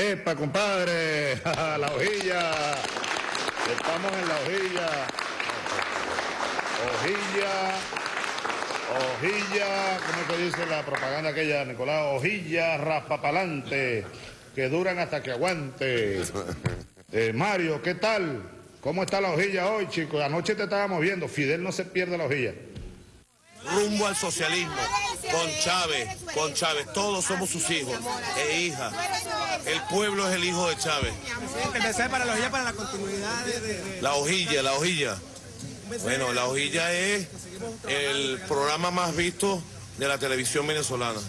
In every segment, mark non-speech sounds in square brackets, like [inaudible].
¡Epa, compadre! [laughs] ¡La hojilla! Estamos en la hojilla. Hojilla. Hojilla, ¿cómo te dice la propaganda aquella, Nicolás? Hojilla raspapalante, que duran hasta que aguante. Eh, Mario, ¿qué tal? ¿Cómo está la hojilla hoy, chicos? Anoche te estábamos viendo. Fidel no se pierde la hojilla. Rumbo al socialismo, con Chávez, con Chávez. Todos somos sus hijos e hijas. El pueblo es el hijo de Chávez. para la hojilla, para la continuidad de... La hojilla, la hojilla. Bueno, la hojilla es el programa más visto de la televisión venezolana,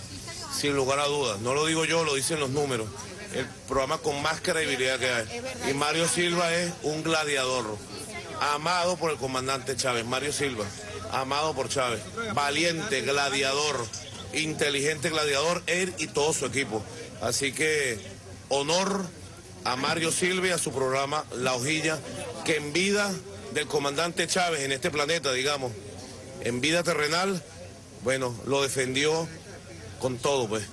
sin lugar a dudas. No lo digo yo, lo dicen los números. El programa con más credibilidad que hay. Y Mario Silva es un gladiador, amado por el comandante Chávez. Mario Silva, amado por Chávez. Valiente, gladiador, inteligente gladiador, él y todo su equipo. Así que honor a Mario Silva y a su programa La Hojilla, que en vida del comandante Chávez en este planeta, digamos, en vida terrenal, bueno, lo defendió con todo, pues,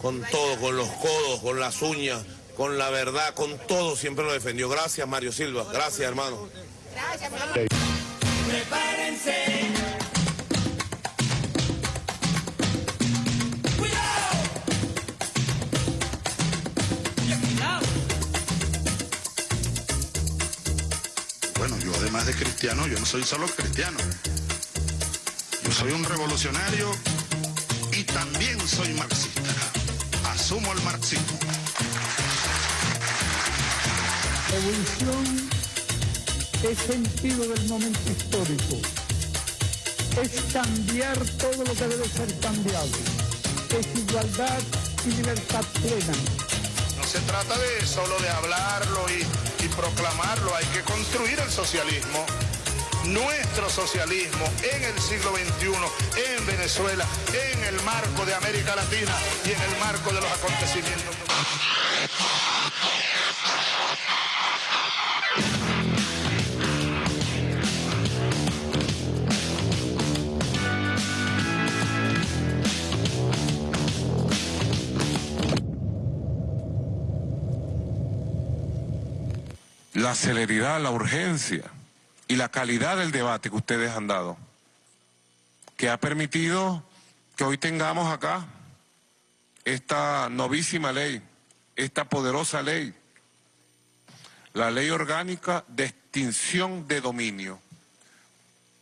con todo, con los codos, con las uñas, con la verdad, con todo, siempre lo defendió. Gracias, Mario Silva. Gracias, hermano. Gracias, Prepárense. Cristiano, yo no soy solo cristiano. Yo soy un revolucionario y también soy marxista. Asumo el marxismo. Revolución es sentido del momento histórico. Es cambiar todo lo que debe ser cambiado. Es igualdad y libertad plena. No se trata de solo de hablarlo y, y proclamarlo, hay que construir el socialismo nuestro socialismo en el siglo XXI, en Venezuela, en el marco de América Latina y en el marco de los acontecimientos. La celeridad, la urgencia y la calidad del debate que ustedes han dado, que ha permitido que hoy tengamos acá esta novísima ley, esta poderosa ley, la ley orgánica de extinción de dominio,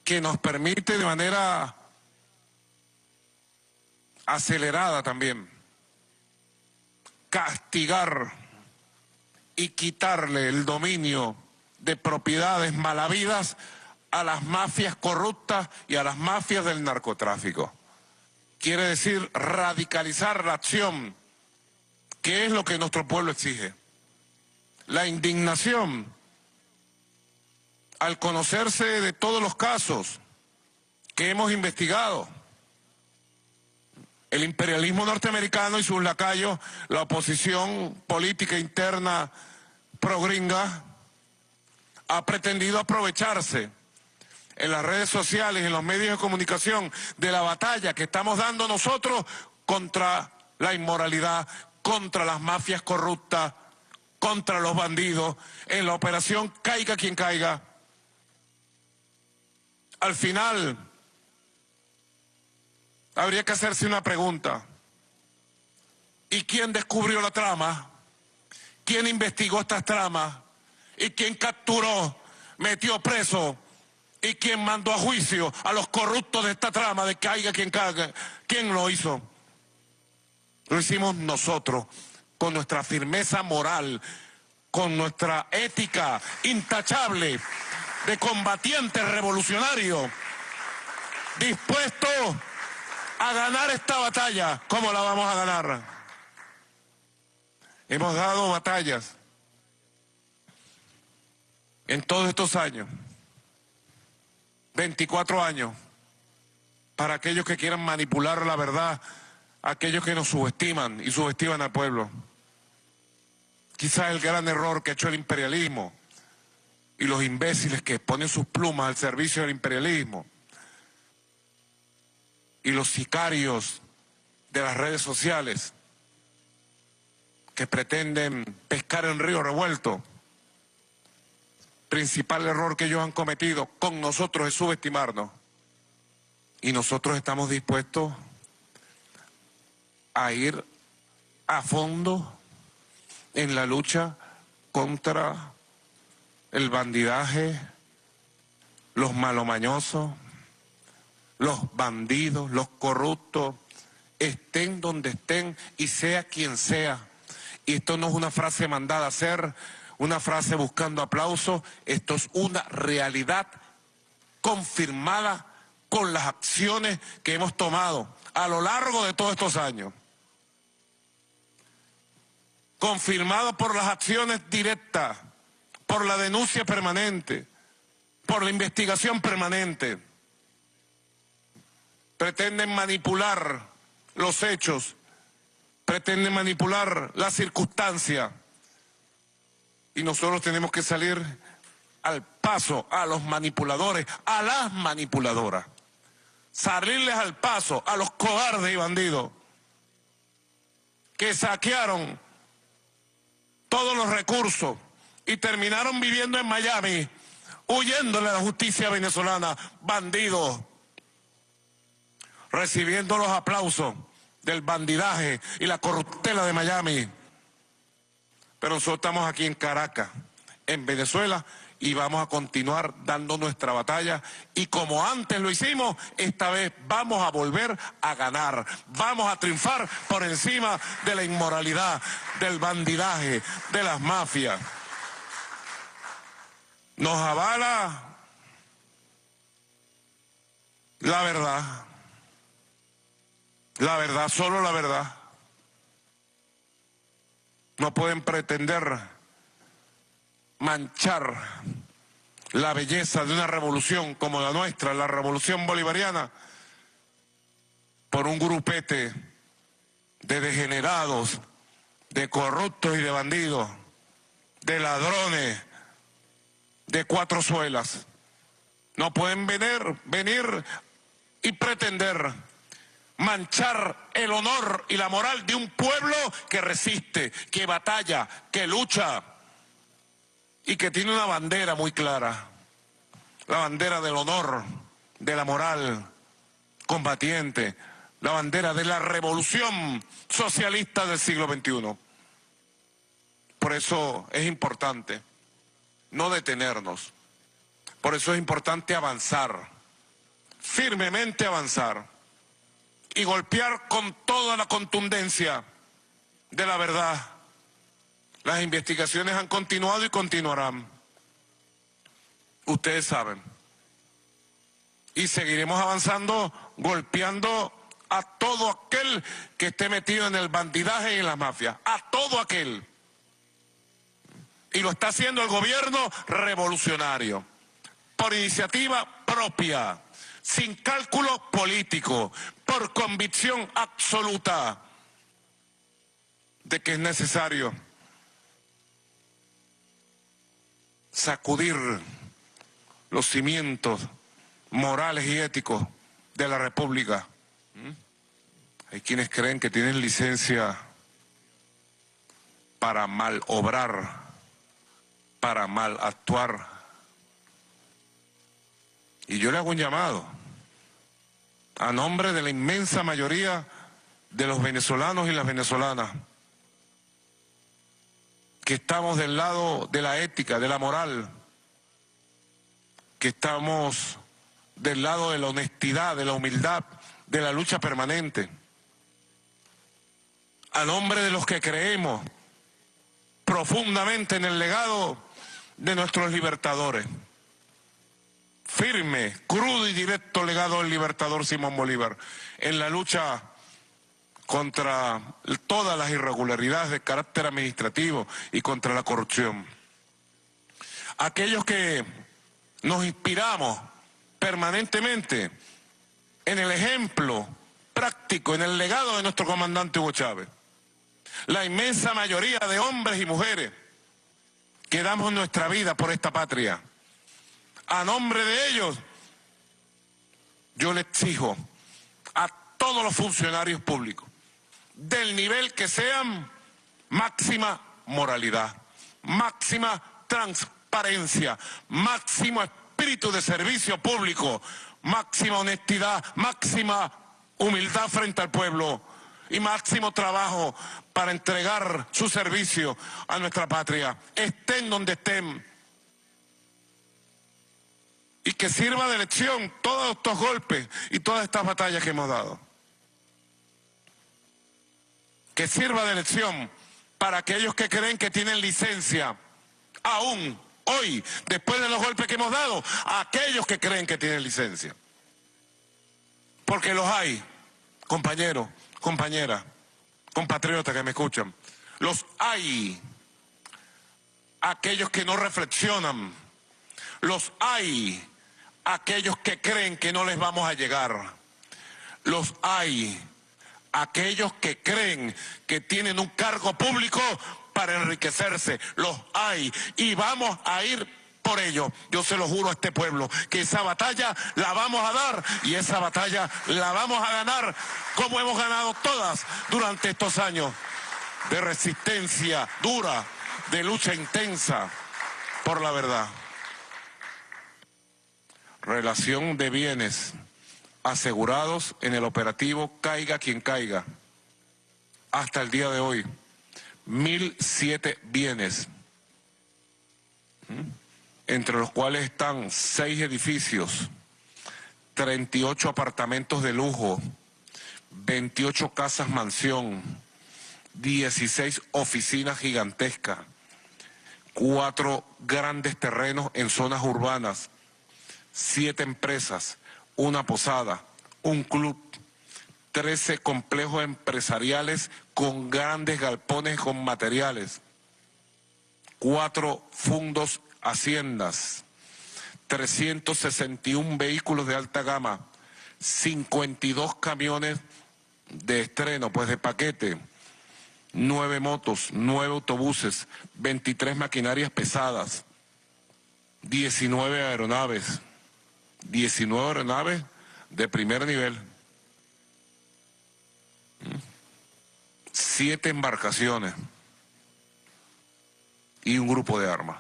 que nos permite de manera acelerada también castigar y quitarle el dominio de propiedades malavidas a las mafias corruptas y a las mafias del narcotráfico. Quiere decir radicalizar la acción, que es lo que nuestro pueblo exige. La indignación al conocerse de todos los casos que hemos investigado. El imperialismo norteamericano y sus lacayos, la oposición política interna progringa, ha pretendido aprovecharse en las redes sociales, en los medios de comunicación, de la batalla que estamos dando nosotros contra la inmoralidad, contra las mafias corruptas, contra los bandidos, en la operación caiga quien caiga. Al final, habría que hacerse una pregunta. ¿Y quién descubrió la trama? ¿Quién investigó estas tramas? Y quien capturó, metió preso y quien mandó a juicio a los corruptos de esta trama de caiga quien caiga. ¿Quién lo hizo? Lo hicimos nosotros, con nuestra firmeza moral, con nuestra ética intachable de combatiente revolucionario, dispuesto a ganar esta batalla. ¿Cómo la vamos a ganar? Hemos dado batallas en todos estos años, 24 años, para aquellos que quieran manipular la verdad, aquellos que nos subestiman y subestiman al pueblo. Quizás el gran error que ha hecho el imperialismo y los imbéciles que ponen sus plumas al servicio del imperialismo y los sicarios de las redes sociales que pretenden pescar en río revuelto. Principal error que ellos han cometido con nosotros es subestimarnos. Y nosotros estamos dispuestos a ir a fondo en la lucha contra el bandidaje, los malomañosos, los bandidos, los corruptos, estén donde estén y sea quien sea. Y esto no es una frase mandada a hacer, una frase buscando aplauso, esto es una realidad confirmada con las acciones que hemos tomado a lo largo de todos estos años. Confirmado por las acciones directas, por la denuncia permanente, por la investigación permanente. Pretenden manipular los hechos, pretenden manipular la circunstancia. Y nosotros tenemos que salir al paso a los manipuladores, a las manipuladoras. Salirles al paso a los cobardes y bandidos que saquearon todos los recursos y terminaron viviendo en Miami, huyéndole a la justicia venezolana, bandidos recibiendo los aplausos del bandidaje y la corruptela de Miami. Pero nosotros estamos aquí en Caracas, en Venezuela, y vamos a continuar dando nuestra batalla. Y como antes lo hicimos, esta vez vamos a volver a ganar. Vamos a triunfar por encima de la inmoralidad, del bandidaje, de las mafias. Nos avala la verdad. La verdad, solo la verdad. No pueden pretender manchar la belleza de una revolución como la nuestra, la revolución bolivariana, por un grupete de degenerados, de corruptos y de bandidos, de ladrones, de cuatro suelas. No pueden venir, venir y pretender manchar el honor y la moral de un pueblo que resiste, que batalla, que lucha y que tiene una bandera muy clara, la bandera del honor, de la moral combatiente, la bandera de la revolución socialista del siglo XXI. Por eso es importante no detenernos, por eso es importante avanzar, firmemente avanzar y golpear con toda la contundencia de la verdad. Las investigaciones han continuado y continuarán. Ustedes saben. Y seguiremos avanzando, golpeando a todo aquel que esté metido en el bandidaje y en la mafia. A todo aquel. Y lo está haciendo el gobierno revolucionario. Por iniciativa propia sin cálculo político, por convicción absoluta de que es necesario sacudir los cimientos morales y éticos de la República. ¿Mm? Hay quienes creen que tienen licencia para mal obrar, para mal actuar, y yo le hago un llamado a nombre de la inmensa mayoría de los venezolanos y las venezolanas, que estamos del lado de la ética, de la moral, que estamos del lado de la honestidad, de la humildad, de la lucha permanente. A nombre de los que creemos profundamente en el legado de nuestros libertadores firme, crudo y directo legado del libertador Simón Bolívar en la lucha contra todas las irregularidades de carácter administrativo y contra la corrupción. Aquellos que nos inspiramos permanentemente en el ejemplo práctico, en el legado de nuestro comandante Hugo Chávez. La inmensa mayoría de hombres y mujeres que damos nuestra vida por esta patria a nombre de ellos, yo le exijo a todos los funcionarios públicos, del nivel que sean, máxima moralidad, máxima transparencia, máximo espíritu de servicio público, máxima honestidad, máxima humildad frente al pueblo y máximo trabajo para entregar su servicio a nuestra patria, estén donde estén. Y que sirva de lección todos estos golpes y todas estas batallas que hemos dado. Que sirva de lección para aquellos que creen que tienen licencia, aún hoy, después de los golpes que hemos dado, a aquellos que creen que tienen licencia. Porque los hay, compañeros, compañeras, compatriotas que me escuchan. Los hay. Aquellos que no reflexionan. Los hay. Aquellos que creen que no les vamos a llegar. Los hay. Aquellos que creen que tienen un cargo público para enriquecerse. Los hay. Y vamos a ir por ello, yo se lo juro a este pueblo, que esa batalla la vamos a dar y esa batalla la vamos a ganar como hemos ganado todas durante estos años de resistencia dura, de lucha intensa por la verdad. Relación de bienes asegurados en el operativo Caiga quien caiga. Hasta el día de hoy, mil siete bienes. Entre los cuales están seis edificios, 38 apartamentos de lujo, 28 casas mansión, 16 oficinas gigantescas, cuatro grandes terrenos en zonas urbanas, siete empresas, una posada, un club, 13 complejos empresariales con grandes galpones con materiales, cuatro fundos haciendas, 361 vehículos de alta gama, 52 camiones de estreno, pues de paquete, 9 motos, 9 autobuses, 23 maquinarias pesadas, 19 aeronaves, 19 aeronaves de primer nivel, 7 embarcaciones y un grupo de armas.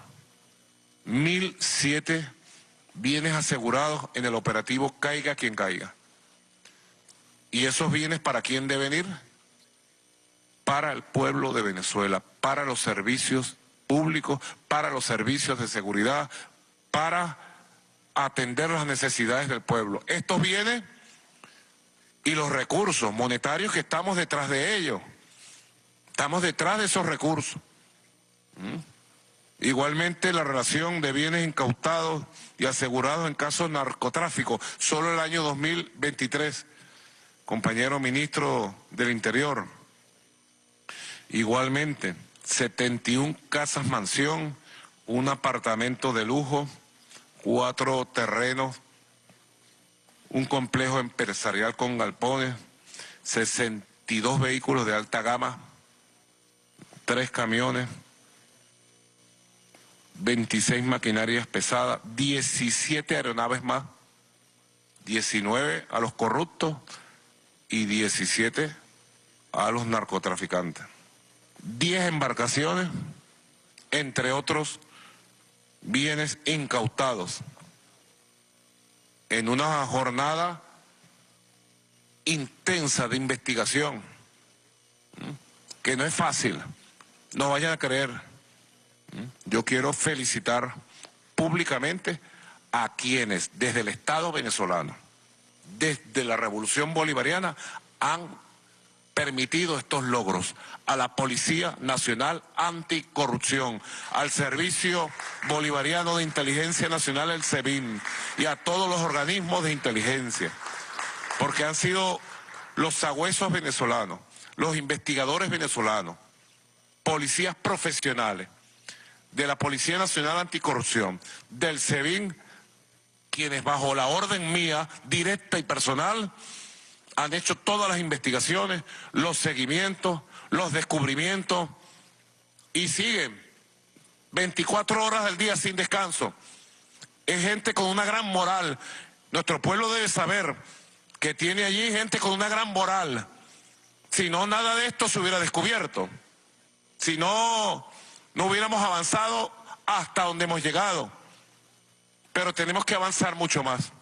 1.007 bienes asegurados en el operativo Caiga quien caiga. ¿Y esos bienes para quién deben ir? Para el pueblo de Venezuela, para los servicios públicos, para los servicios de seguridad, para atender las necesidades del pueblo. Estos bienes y los recursos monetarios que estamos detrás de ellos. Estamos detrás de esos recursos. ¿Mm? Igualmente la relación de bienes incautados y asegurados en casos de narcotráfico, solo el año 2023, compañero ministro del Interior. Igualmente, 71 casas mansión, un apartamento de lujo, cuatro terrenos, un complejo empresarial con galpones, 62 vehículos de alta gama, tres camiones, 26 maquinarias pesadas, 17 aeronaves más, 19 a los corruptos y 17 a los narcotraficantes. 10 embarcaciones, entre otros bienes incautados, en una jornada intensa de investigación, que no es fácil, no vayan a creer. Yo quiero felicitar públicamente a quienes desde el Estado venezolano, desde la Revolución Bolivariana, han permitido estos logros a la Policía Nacional Anticorrupción, al Servicio Bolivariano de Inteligencia Nacional, el SEBIN, y a todos los organismos de inteligencia, porque han sido los sagüesos venezolanos, los investigadores venezolanos, policías profesionales, de la Policía Nacional Anticorrupción, del SEBIN, quienes bajo la orden mía, directa y personal, han hecho todas las investigaciones, los seguimientos, los descubrimientos y siguen 24 horas del día sin descanso. Es gente con una gran moral. Nuestro pueblo debe saber que tiene allí gente con una gran moral. Si no, nada de esto se hubiera descubierto. Si no, no hubiéramos avanzado hasta donde hemos llegado. Pero tenemos que avanzar mucho más.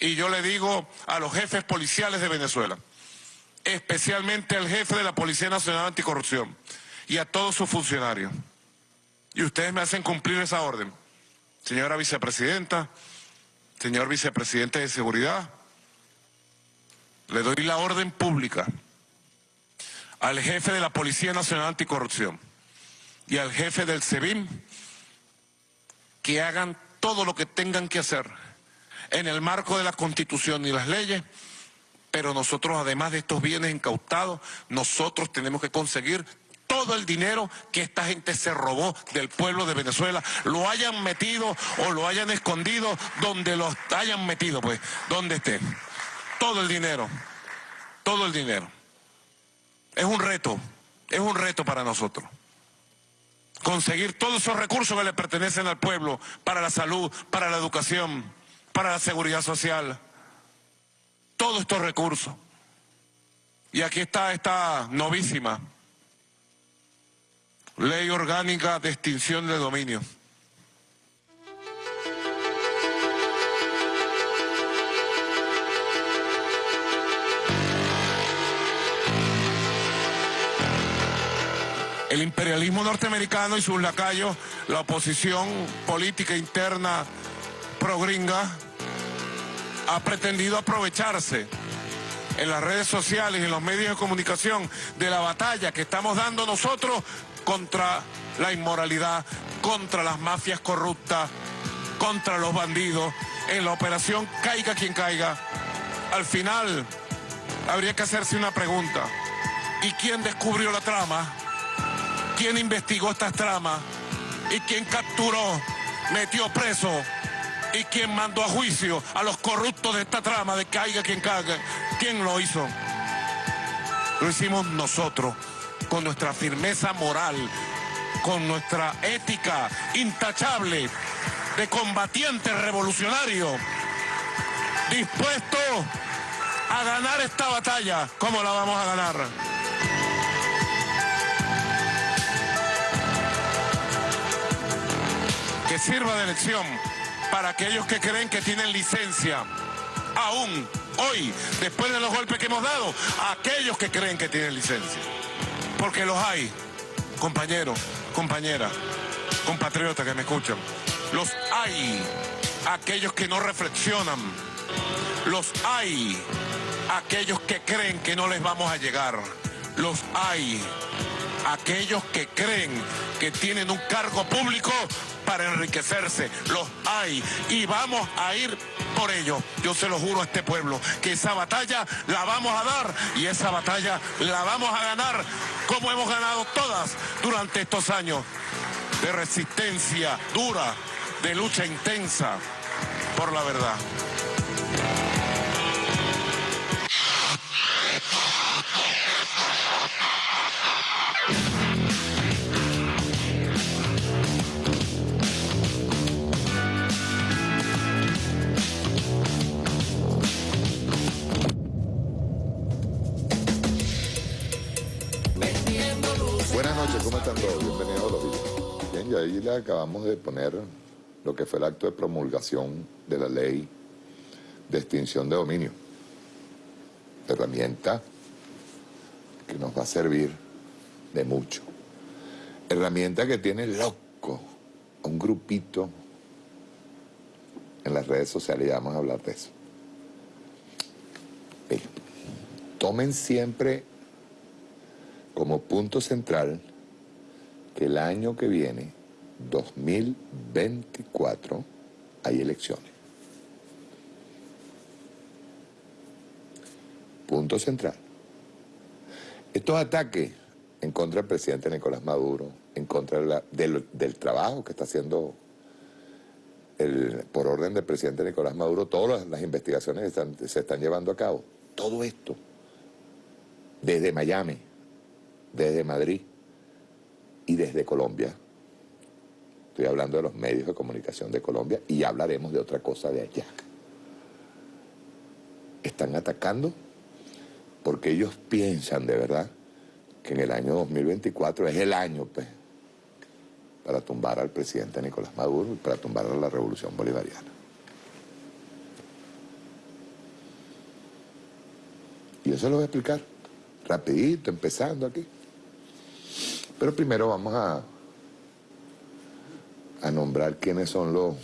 Y yo le digo a los jefes policiales de Venezuela, especialmente al jefe de la Policía Nacional Anticorrupción y a todos sus funcionarios. Y ustedes me hacen cumplir esa orden. Señora vicepresidenta, señor vicepresidente de Seguridad, le doy la orden pública al jefe de la Policía Nacional Anticorrupción y al jefe del SEBIN que hagan todo lo que tengan que hacer en el marco de la Constitución y las leyes, pero nosotros además de estos bienes incautados, nosotros tenemos que conseguir todo el dinero que esta gente se robó del pueblo de Venezuela, lo hayan metido o lo hayan escondido donde lo hayan metido, pues, donde esté. Todo el dinero, todo el dinero. Es un reto, es un reto para nosotros conseguir todos esos recursos que le pertenecen al pueblo para la salud, para la educación, para la seguridad social. Todos estos recursos. Y aquí está esta novísima ley orgánica de extinción de dominio. el imperialismo norteamericano y sus lacayos, la oposición política interna progringa, ha pretendido aprovecharse en las redes sociales en los medios de comunicación de la batalla que estamos dando nosotros contra la inmoralidad, contra las mafias corruptas, contra los bandidos, en la operación caiga quien caiga. Al final habría que hacerse una pregunta. ¿Y quién descubrió la trama? quién investigó estas tramas y quién capturó, metió preso y quién mandó a juicio a los corruptos de esta trama de caiga quien caiga. ¿Quién lo hizo? Lo hicimos nosotros, con nuestra firmeza moral, con nuestra ética intachable de combatiente revolucionario, dispuesto a ganar esta batalla. ¿Cómo la vamos a ganar? que sirva de lección para aquellos que creen que tienen licencia, aún hoy, después de los golpes que hemos dado, aquellos que creen que tienen licencia. Porque los hay, compañeros, compañeras, compatriotas que me escuchan. Los hay, aquellos que no reflexionan. Los hay, aquellos que creen que no les vamos a llegar. Los hay, aquellos que creen que tienen un cargo público para enriquecerse. Los hay y vamos a ir por ello. Yo se lo juro a este pueblo que esa batalla la vamos a dar y esa batalla la vamos a ganar como hemos ganado todas durante estos años de resistencia dura, de lucha intensa por la verdad. Y ahí le acabamos de poner lo que fue el acto de promulgación de la ley de extinción de dominio. Herramienta que nos va a servir de mucho. Herramienta que tiene loco un grupito en las redes sociales, y vamos a hablar de eso. tomen siempre como punto central que el año que viene 2024 hay elecciones. Punto central. Estos ataques en contra del presidente Nicolás Maduro, en contra del, trabajo que está haciendo por orden del presidente Nicolás Maduro, todas las, investigaciones se están llevando a cabo, todo esto, desde Miami, desde Madrid y desde Colombia, Estoy hablando de los medios de comunicación de Colombia y hablaremos de otra cosa de allá. Están atacando porque ellos piensan de verdad que en el año 2024 es el año, pues, para tumbar al presidente Nicolás Maduro y para tumbar a la revolución bolivariana. Y eso lo voy a explicar rapidito, empezando aquí. Pero primero vamos a, a nombrar quiénes son los,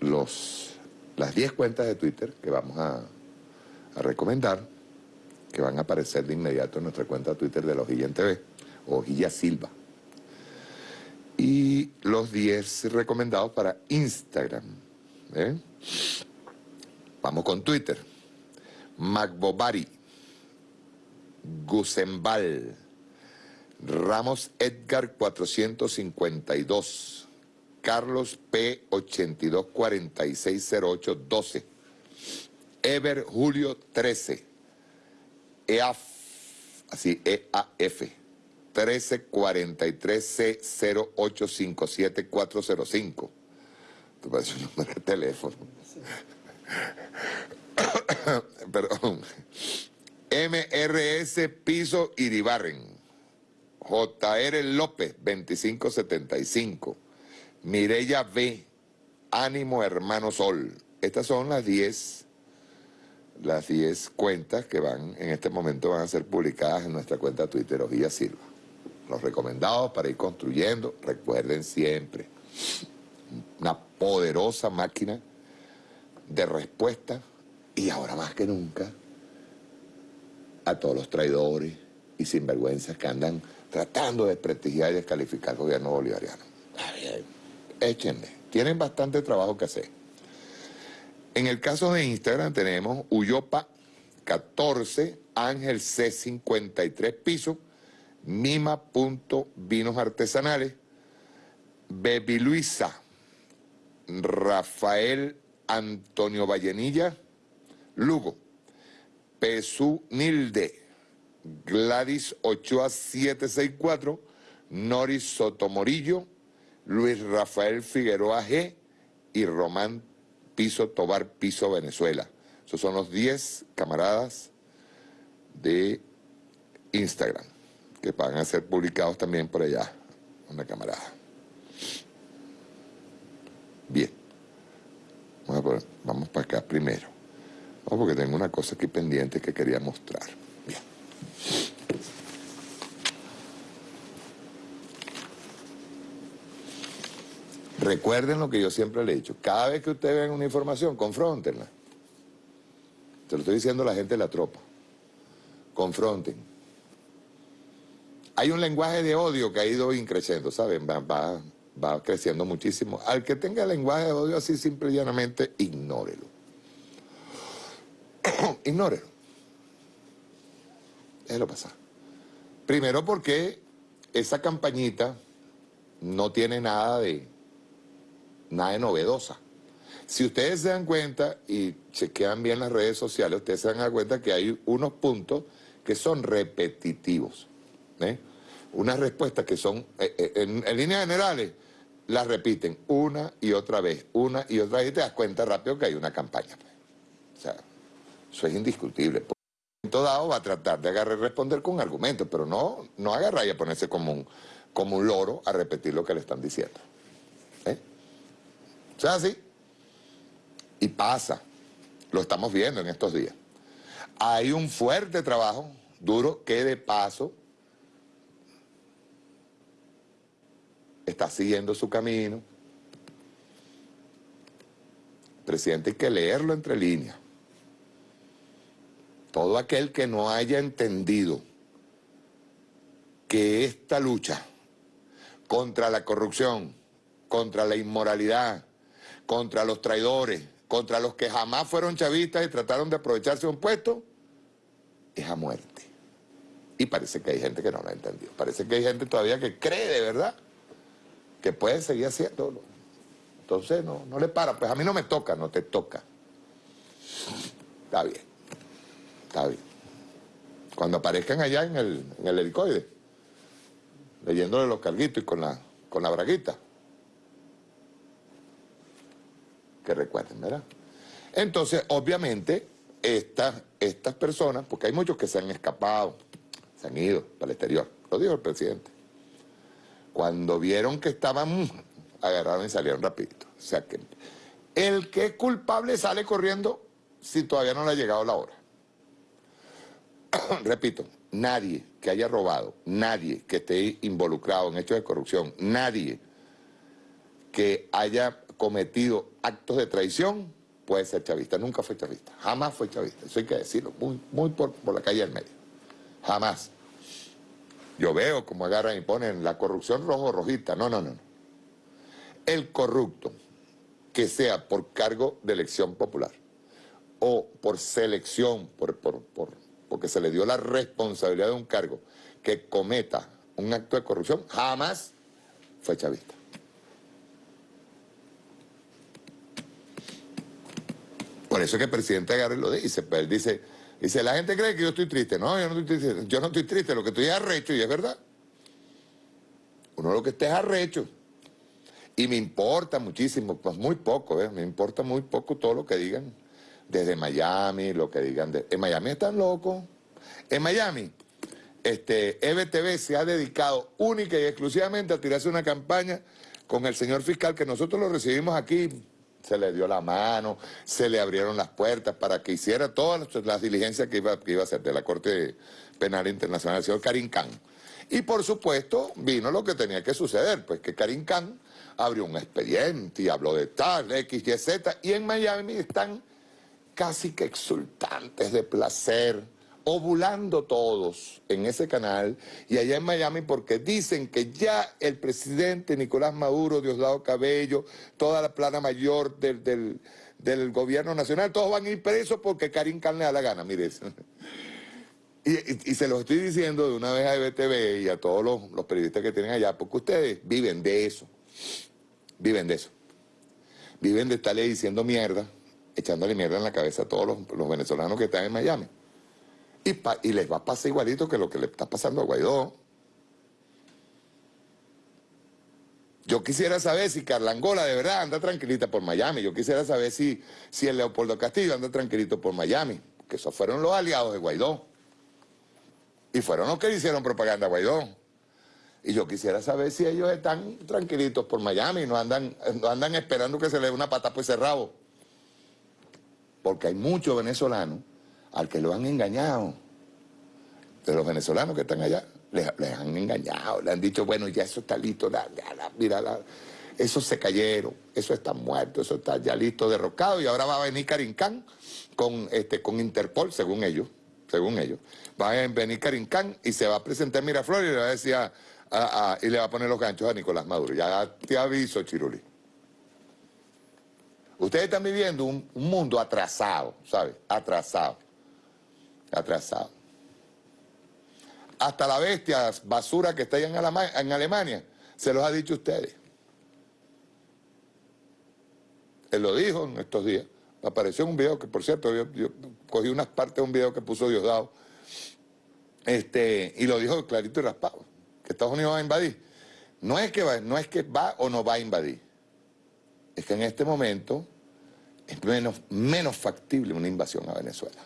los, las 10 cuentas de Twitter que vamos a, a, recomendar, que van a aparecer de inmediato en nuestra cuenta Twitter de la Hojilla en TV, Silva. Y los 10 recomendados para Instagram. ¿eh? Vamos con Twitter. Magbobari, Gusembal, Ramos Edgar 452, Carlos P 82460812, Ever Julio 13, EAF, así EAF 1343C0857405. Te parece un número de teléfono. [coughs] Perdón. MRS Piso Iribarren. JR López, 2575. Mirella B, Ánimo Hermano Sol. Estas son las 10 las 10 cuentas que van, en este momento van a ser publicadas en nuestra cuenta Twitter Silva. Los recomendados para ir construyendo, recuerden siempre, una poderosa máquina de respuesta y ahora más que nunca a todos los traidores y sinvergüenzas que andan tratando de desprestigiar y descalificar al gobierno bolivariano. Échenle, tienen bastante trabajo que hacer. En el caso de Instagram tenemos Uyopa 14, Ángel C53 piso, Mima.vinos artesanales, Bebi Luisa, Rafael Antonio Vallenilla, Lugo, Pesú Nilde, Gladys Ochoa 764, Noris Sotomorillo, Luis Rafael Figueroa G y Román Piso Tobar Piso Venezuela. Esos son los 10 camaradas de Instagram que van a ser publicados también por allá, una camarada. Bien, vamos, vamos para acá primero. Vamos porque tengo una cosa aquí pendiente que quería mostrar. Recuerden lo que yo siempre le he dicho. Cada vez que ustedes ven una información, confrontenla. Se lo estoy diciendo a la gente de la tropa. Confronten. Hay un lenguaje de odio que ha ido increciendo, ¿saben? Va, va, va creciendo muchísimo. Al que tenga lenguaje de odio así, simple y llanamente, ignórelo. [coughs] ignórelo. Déjelo pasar. Primero porque esa campañita no tiene nada de, nada de novedosa. Si ustedes se dan cuenta y chequean bien las redes sociales, ustedes se dan cuenta que hay unos puntos que son repetitivos. ¿eh? Unas respuestas que son, eh, eh, en, líneas generales, las repiten una y otra vez, una y otra vez, y te das cuenta rápido que hay una campaña. Pues. O sea, eso es indiscutible. Por momento dado va a tratar de agarrar y responder con argumentos, pero no, no agarrar y a ponerse como un, como un loro a repetir lo que le están diciendo. O sea, así. Y pasa. Lo estamos viendo en estos días. Hay un fuerte trabajo duro que de paso está siguiendo su camino. Presidente hay que leerlo entre líneas. Todo aquel que no haya entendido que esta lucha contra la corrupción, contra la inmoralidad, contra los traidores, contra los que jamás fueron chavistas y trataron de aprovecharse de un puesto, es a muerte. Y parece que hay gente que no lo ha entendido. Parece que hay gente todavía que cree de verdad que puede seguir haciéndolo. Entonces no, no le para. Pues a mí no me toca, no te toca. Está bien. Está bien. Cuando aparezcan allá en el, en el helicoide, leyéndole los carguitos y con la, con la braguita. Que recuerden, ¿verdad? Entonces, obviamente, estas, estas personas, porque hay muchos que se han escapado, se han ido para el exterior, lo dijo el presidente. Cuando vieron que estaban, agarraron y salieron rapidito. O sea que el que es culpable sale corriendo si todavía no le ha llegado la hora. [coughs] Repito, nadie que haya robado, nadie que esté involucrado en hechos de corrupción, nadie que haya cometido actos de traición puede ser chavista. Nunca fue chavista, jamás fue chavista. Eso hay que decirlo, muy, muy por, por la calle del medio. Jamás. Yo veo como agarran y ponen la corrupción rojo rojita. No, no, no. El corrupto que sea por cargo de elección popular o por selección, por, por, por, porque se le dio la responsabilidad de un cargo que cometa un acto de corrupción, jamás fue chavista. Por eso es que el presidente y lo dice, pues él dice, dice, la gente cree que yo estoy triste. No, yo no estoy triste, yo no estoy triste, lo que estoy es arrecho, y es verdad. Uno lo que está es arrecho. Y me importa muchísimo, pues muy poco, ¿eh? me importa muy poco todo lo que digan desde Miami, lo que digan. De... En Miami están locos. En Miami, este, EBTV se ha dedicado única y exclusivamente a tirarse una campaña con el señor fiscal que nosotros lo recibimos aquí se le dio la mano, se le abrieron las puertas para que hiciera todas las diligencias que iba, que iba a hacer de la Corte Penal Internacional, el señor Karim Khan. Y por supuesto vino lo que tenía que suceder, pues que Karim Khan abrió un expediente y habló de tal, X, Y, Z, y en Miami están casi que exultantes de placer, ovulando todos en ese canal y allá en Miami porque dicen que ya el presidente Nicolás Maduro, Diosdado Cabello, toda la plana mayor del, gobierno nacional, todos van a ir presos porque Karim Khan le da la gana, mire Y, se los estoy diciendo de una vez a EBTV y a todos los, periodistas que tienen allá, porque ustedes viven de eso, viven de eso. Viven de estarle diciendo mierda, echándole mierda en la cabeza a todos los venezolanos que están en Miami. Y, les va a pasar igualito que lo que le está pasando a Guaidó. Yo quisiera saber si Carla Angola de verdad anda tranquilita por Miami. Yo quisiera saber si, si el Leopoldo Castillo anda tranquilito por Miami. Que esos fueron los aliados de Guaidó. Y fueron los que hicieron propaganda a Guaidó. Y yo quisiera saber si ellos están tranquilitos por Miami, no andan, no andan esperando que se le dé una pata por ese rabo. Porque hay muchos venezolanos al que lo han engañado. De los venezolanos que están allá, les, han engañado, le han dicho, bueno, ya eso está listo, mira, eso se cayeron, eso está muerto, eso está ya listo, derrocado, y ahora va a venir Khan con, este, con Interpol, según ellos, según ellos. Va a venir Khan y se va a presentar Miraflores y le va a decir y le va a poner los ganchos a Nicolás Maduro. Ya te aviso, Chiruli. Ustedes están viviendo un mundo atrasado, ¿sabes? Atrasado atrasado. Hasta la bestia basura que está ahí en, Alemania, se los ha dicho ustedes. Él lo dijo en estos días. Apareció un video que, por cierto, yo, cogí unas partes de un video que puso Diosdado. Este, y lo dijo clarito y raspado, que Estados Unidos va a invadir. No es que va, no es que va o no va a invadir. Es que en este momento es menos, menos factible una invasión a Venezuela.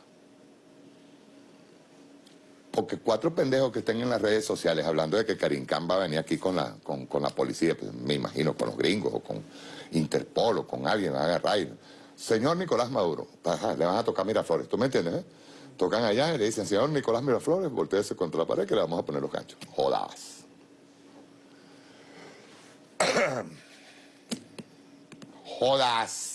Porque cuatro pendejos que estén en las redes sociales hablando de que Karim Khan va a venir aquí con la, con, la policía, pues me imagino con los gringos o con Interpol o con alguien, van a agarrar. Señor Nicolás Maduro, le van a tocar Miraflores, ¿tú me entiendes? Eh? Tocan allá y le dicen, señor Nicolás Miraflores, volteese contra la pared que le vamos a poner los ganchos. Jodas. [coughs] Jodas.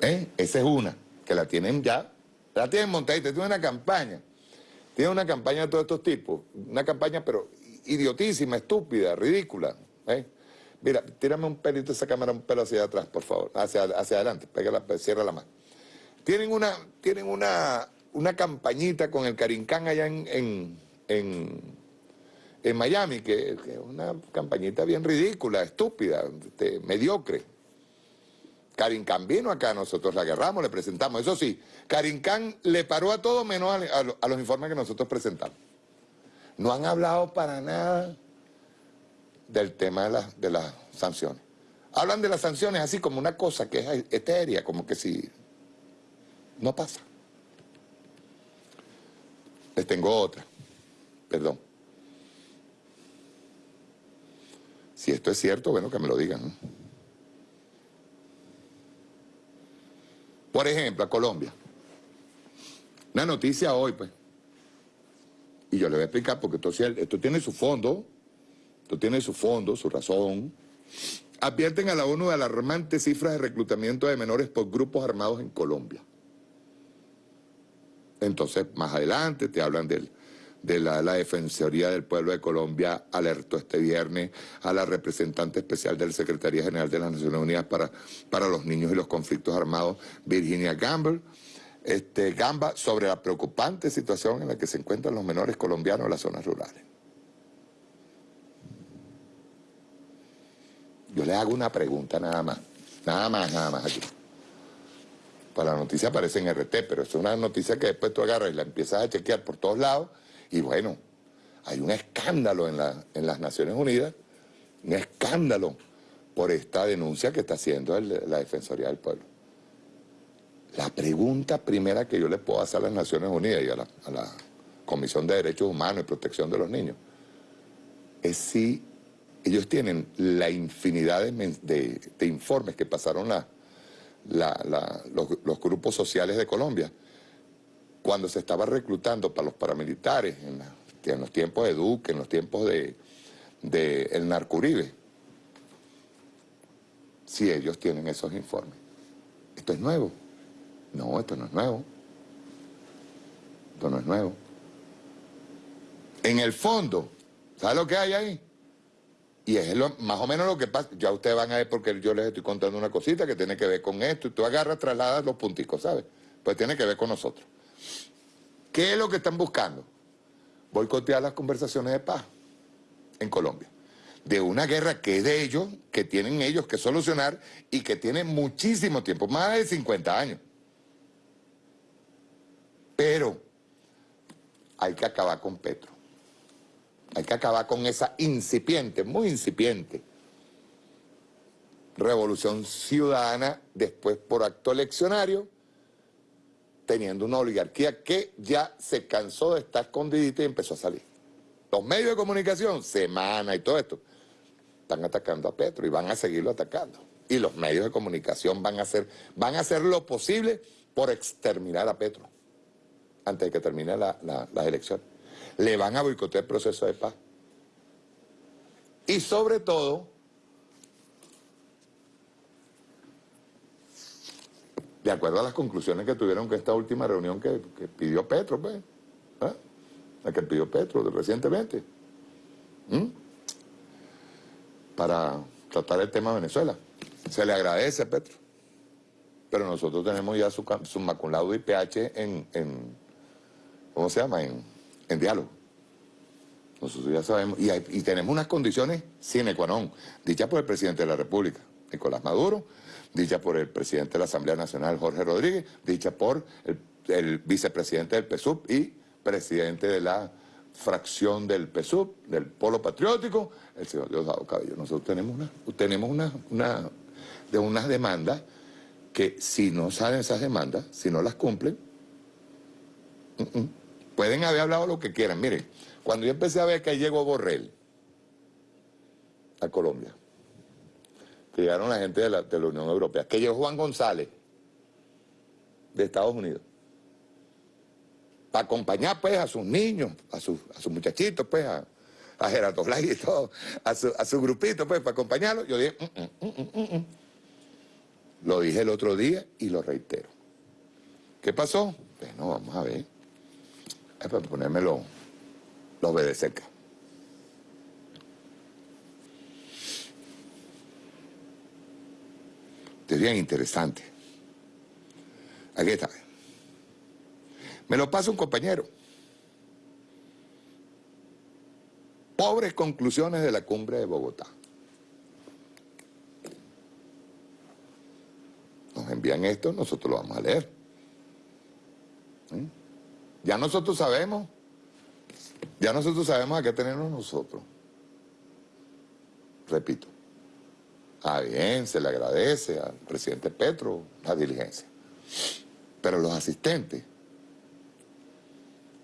¿Eh? Esa es una que la tienen ya, la tienen montada y tiene una campaña. Tiene una campaña de todos estos tipos, una campaña pero idiotísima, estúpida, ridícula. ¿eh? Mira, tírame un pelito esa cámara, un pelo hacia atrás, por favor, hacia, hacia adelante, pégala, cierra la mano. Tienen una, tienen una, una campañita con el Carincán allá en, en, en, Miami, que, es una campañita bien ridícula, estúpida, este, mediocre. Karim Khan vino acá, nosotros la agarramos, le presentamos. Eso sí, Karim Khan le paró a todo menos a, los informes que nosotros presentamos. No han hablado para nada del tema de, de las sanciones. Hablan de las sanciones así como una cosa que es etérea, como que si no pasa. Les tengo otra. Perdón. Si esto es cierto, bueno, que me lo digan. Por ejemplo, a Colombia. Una noticia hoy, pues. Y yo le voy a explicar porque esto, esto tiene su fondo, esto tiene su fondo, su razón. Advierten a la ONU de alarmantes cifras de reclutamiento de menores por grupos armados en Colombia. Entonces, más adelante te hablan del de la, Defensoría del Pueblo de Colombia alertó este viernes a la representante especial de la Secretaría General de las Naciones Unidas para, para los Niños y los Conflictos Armados, Virginia Gamble, este, Gamba, sobre la preocupante situación en la que se encuentran los menores colombianos en las zonas rurales. Yo le hago una pregunta nada más, nada más, nada más aquí. Para la noticia aparece en RT, pero es una noticia que después tú agarras y la empiezas a chequear por todos lados y bueno, hay un escándalo en, las Naciones Unidas, un escándalo por esta denuncia que está haciendo la Defensoría del Pueblo. La pregunta primera que yo le puedo hacer a las Naciones Unidas y a la, Comisión de Derechos Humanos y Protección de los Niños es si ellos tienen la infinidad de, informes que pasaron los grupos sociales de Colombia cuando se estaba reclutando para los paramilitares, en, los tiempos de Duque, en los tiempos de, el Narcuribe, si ellos tienen esos informes. ¿Esto es nuevo? No, esto no es nuevo. Esto no es nuevo. En el fondo, ¿sabe lo que hay ahí? Y es más o menos lo que pasa. Ya ustedes van a ver porque yo les estoy contando una cosita que tiene que ver con esto. Y tú agarras, trasladas los punticos, ¿sabes? Pues tiene que ver con nosotros. ¿Qué es lo que están buscando? Boicotear las conversaciones de paz en Colombia. De una guerra que es de ellos, que tienen ellos que solucionar y que tiene muchísimo tiempo, más de 50 años. Pero hay que acabar con Petro. Hay que acabar con esa incipiente, muy incipiente, revolución ciudadana después por acto eleccionario teniendo una oligarquía que ya se cansó de estar escondidita y empezó a salir. Los medios de comunicación, Semana y todo esto, están atacando a Petro y van a seguirlo atacando. Y los medios de comunicación van a hacer, van a hacer lo posible por exterminar a Petro antes de que termine la, las elecciones. Le van a boicotear el proceso de paz. Y sobre todo, de acuerdo a las conclusiones que tuvieron con esta última reunión que, pidió Petro, pues, ¿ah? la que pidió Petro recientemente, para tratar el tema de Venezuela. Se le agradece a Petro, pero nosotros tenemos ya su, su maculado IPH en, en, ¿cómo se llama?, en, en diálogo. Nosotros ya sabemos, y, y tenemos unas condiciones sine qua non, dichas por el presidente de la República, Nicolás Maduro, dicha por el presidente de la Asamblea Nacional, Jorge Rodríguez, dicha por el, vicepresidente del PSUV y presidente de la fracción del PSUV, del Polo Patriótico, el señor Diosdado Cabello. Nosotros tenemos una, tenemos una, una, de unas demandas que si no salen esas demandas, si no las cumplen, pueden haber hablado lo que quieran. Miren, cuando yo empecé a ver que llegó Borrell a Colombia, llegaron la gente de la, Unión Europea, que llegó Juan González, de Estados Unidos, para acompañar pues a sus niños, a, sus, muchachitos pues, a, a Gerardo Blay y todo, a su, grupito pues, para acompañarlos, yo dije, mm, mm, mm, lo dije el otro día y lo reitero. ¿Qué pasó? Bueno, vamos a ver. Es para ponerme los, los de Es bien interesante. Aquí está. Me lo pasa un compañero. Pobres conclusiones de la cumbre de Bogotá. Nos envían esto, nosotros lo vamos a leer. ¿Mm? Ya nosotros sabemos, ya nosotros sabemos a qué tenemos nosotros. Repito. Ah, bien, se le agradece al presidente Petro la diligencia. Pero los asistentes,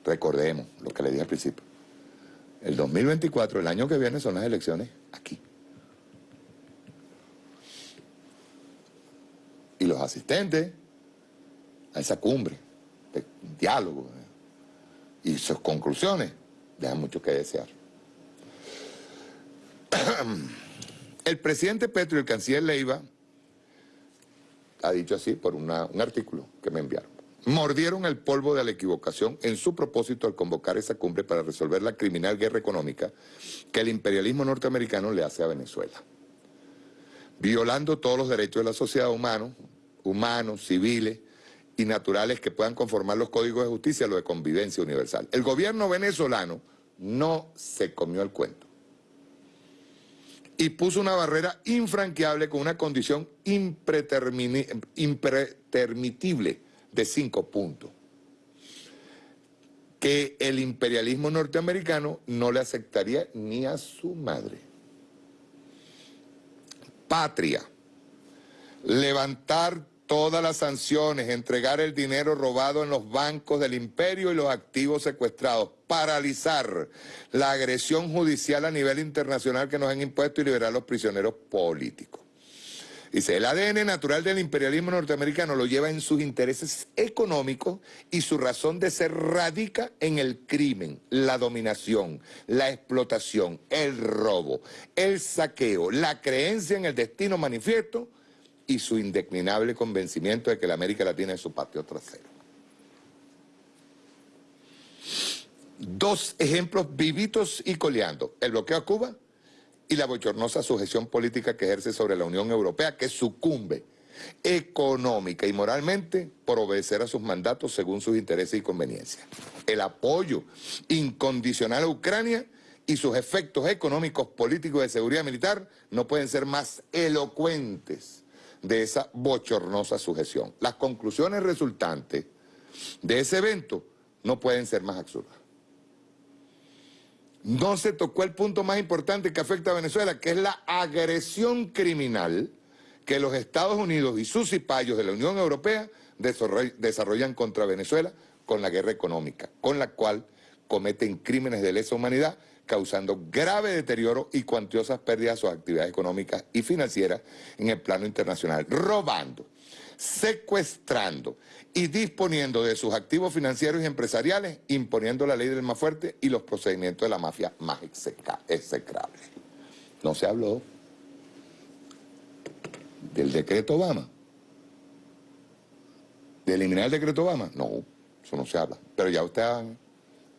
recordemos lo que le dije al principio, el 2024, el año que viene, son las elecciones aquí. Y los asistentes a esa cumbre de diálogo eh, y sus conclusiones dejan mucho que desear. [clears throat] El presidente Petro y el canciller Leiva ha dicho así por un artículo que me enviaron. Mordieron el polvo de la equivocación en su propósito al convocar esa cumbre para resolver la criminal guerra económica que el imperialismo norteamericano le hace a Venezuela. Violando todos los derechos de la sociedad humana, humanos, civiles y naturales que puedan conformar los códigos de justicia, lo de convivencia universal. El gobierno venezolano no se comió el cuento y puso una barrera infranqueable con una condición impretermitible de cinco puntos que el imperialismo norteamericano no le aceptaría ni a su madre. Patria, levantar todas las sanciones, entregar el dinero robado en los bancos del imperio y los activos secuestrados, paralizar la agresión judicial a nivel internacional que nos han impuesto y liberar a los prisioneros políticos. Dice, el ADN natural del imperialismo norteamericano lo lleva en sus intereses económicos y su razón de ser radica en el crimen, la dominación, la explotación, el robo, el saqueo, la creencia en el destino manifiesto y su indeclinable convencimiento de que la América Latina es su patio trasero. Dos ejemplos vivitos y coleando, el bloqueo a Cuba y la bochornosa sujeción política que ejerce sobre la Unión Europea, que sucumbe económica y moralmente por obedecer a sus mandatos según sus intereses y conveniencias. El apoyo incondicional a Ucrania y sus efectos económicos, políticos de seguridad militar no pueden ser más elocuentes de esa bochornosa sujeción. Las conclusiones resultantes de ese evento no pueden ser más absurdas. No se tocó el punto más importante que afecta a Venezuela, que es la agresión criminal que los Estados Unidos y sus cipayos de la Unión Europea desarrollan contra Venezuela con la guerra económica, con la cual cometen crímenes de lesa humanidad causando grave deterioro y cuantiosas pérdidas a sus actividades económicas y financieras en el plano internacional, robando, secuestrando y disponiendo de sus activos financieros y empresariales, imponiendo la ley del más fuerte y los procedimientos de la mafia más execrables. No se habló del decreto Obama. ¿De eliminar el decreto Obama? No, eso no se habla. Pero ya ustedes...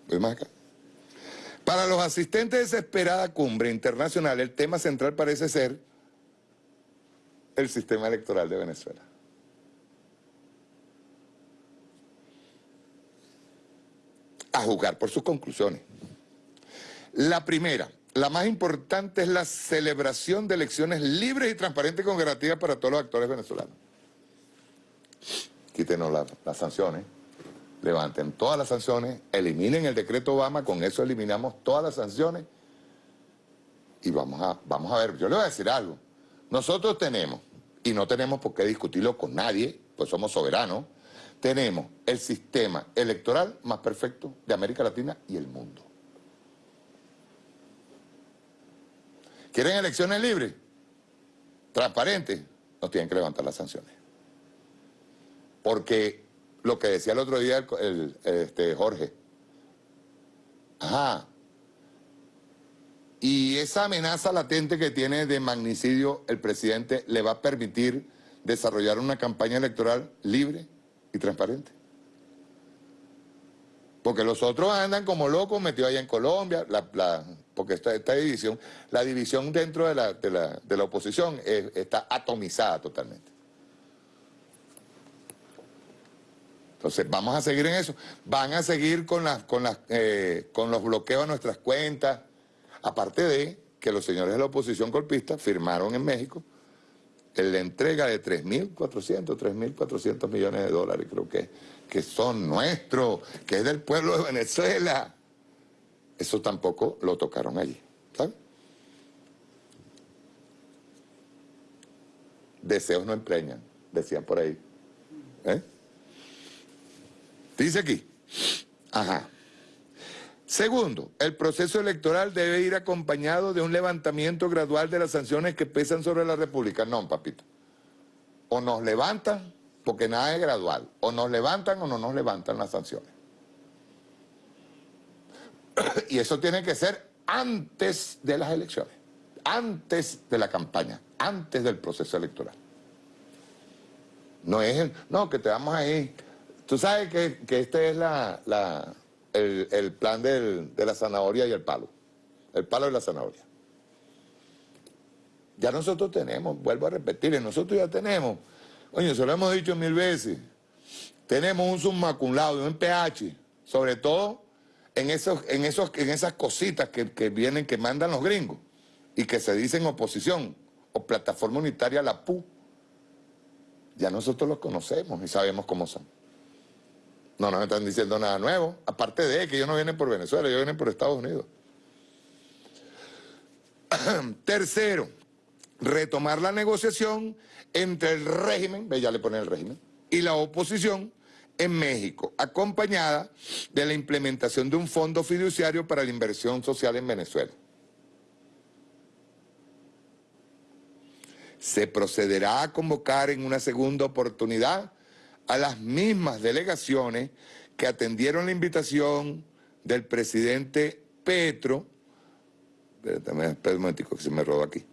Voy más acá. Para los asistentes de esa esperada cumbre internacional, el tema central parece ser el sistema electoral de Venezuela. A juzgar por sus conclusiones. La primera, la más importante es la celebración de elecciones libres y transparentes con garantías para todos los actores venezolanos. Quítenos las sanciones levanten todas las sanciones, eliminen el decreto Obama, con eso eliminamos todas las sanciones y vamos a, vamos a ver, yo le voy a decir algo, nosotros tenemos, y no tenemos por qué discutirlo con nadie, pues somos soberanos, tenemos el sistema electoral más perfecto de América Latina y el mundo. ¿Quieren elecciones libres? Transparentes, nos tienen que levantar las sanciones. Porque lo que decía el otro día el, este, Jorge. Ajá. Y esa amenaza latente que tiene de magnicidio el presidente le va a permitir desarrollar una campaña electoral libre y transparente. Porque los otros andan como locos metidos allá en Colombia, porque esta, esta, división, la división dentro de la, de la, de la oposición está atomizada totalmente. Entonces, vamos a seguir en eso. Van a seguir con, las, con, las, eh, con los bloqueos a nuestras cuentas. Aparte de que los señores de la oposición golpista firmaron en México la entrega de 3.400, 3.400 millones de dólares, creo que, que son nuestros, que es del pueblo de Venezuela. Eso tampoco lo tocaron allí, ¿sabes? Deseos no empreñan, decían por ahí. ¿Eh? Dice aquí, ajá, Segundo, el proceso electoral debe ir acompañado de un levantamiento gradual de las sanciones que pesan sobre la República. No, papito. O nos levantan, porque nada es gradual. O nos levantan o no nos levantan las sanciones. [clears throat] y eso tiene que ser antes de las elecciones, antes de la campaña, antes del proceso electoral. No es el, no, que te vamos ahí. Tú sabes que, este es la, el, plan de la zanahoria y el palo. El palo y la zanahoria. Ya nosotros tenemos, vuelvo a repetir, nosotros ya tenemos, oye, se lo hemos dicho mil veces, tenemos un submaculado y un pH, sobre todo en, esos, en, esos, en esas cositas que, que vienen, que mandan los gringos y que se dicen oposición o plataforma unitaria, la PU. Ya nosotros los conocemos y sabemos cómo son. No nos están diciendo nada nuevo, aparte de que ellos no vienen por Venezuela, ellos vienen por Estados Unidos. [clears throat] Tercero, retomar la negociación entre el régimen, ve ya le ponen el régimen, y la oposición en México, acompañada de la implementación de un fondo fiduciario para la inversión social en Venezuela. Se procederá a convocar en una segunda oportunidad a las mismas delegaciones que atendieron la invitación del presidente Petro, espérame, un momentico que se me robó aquí,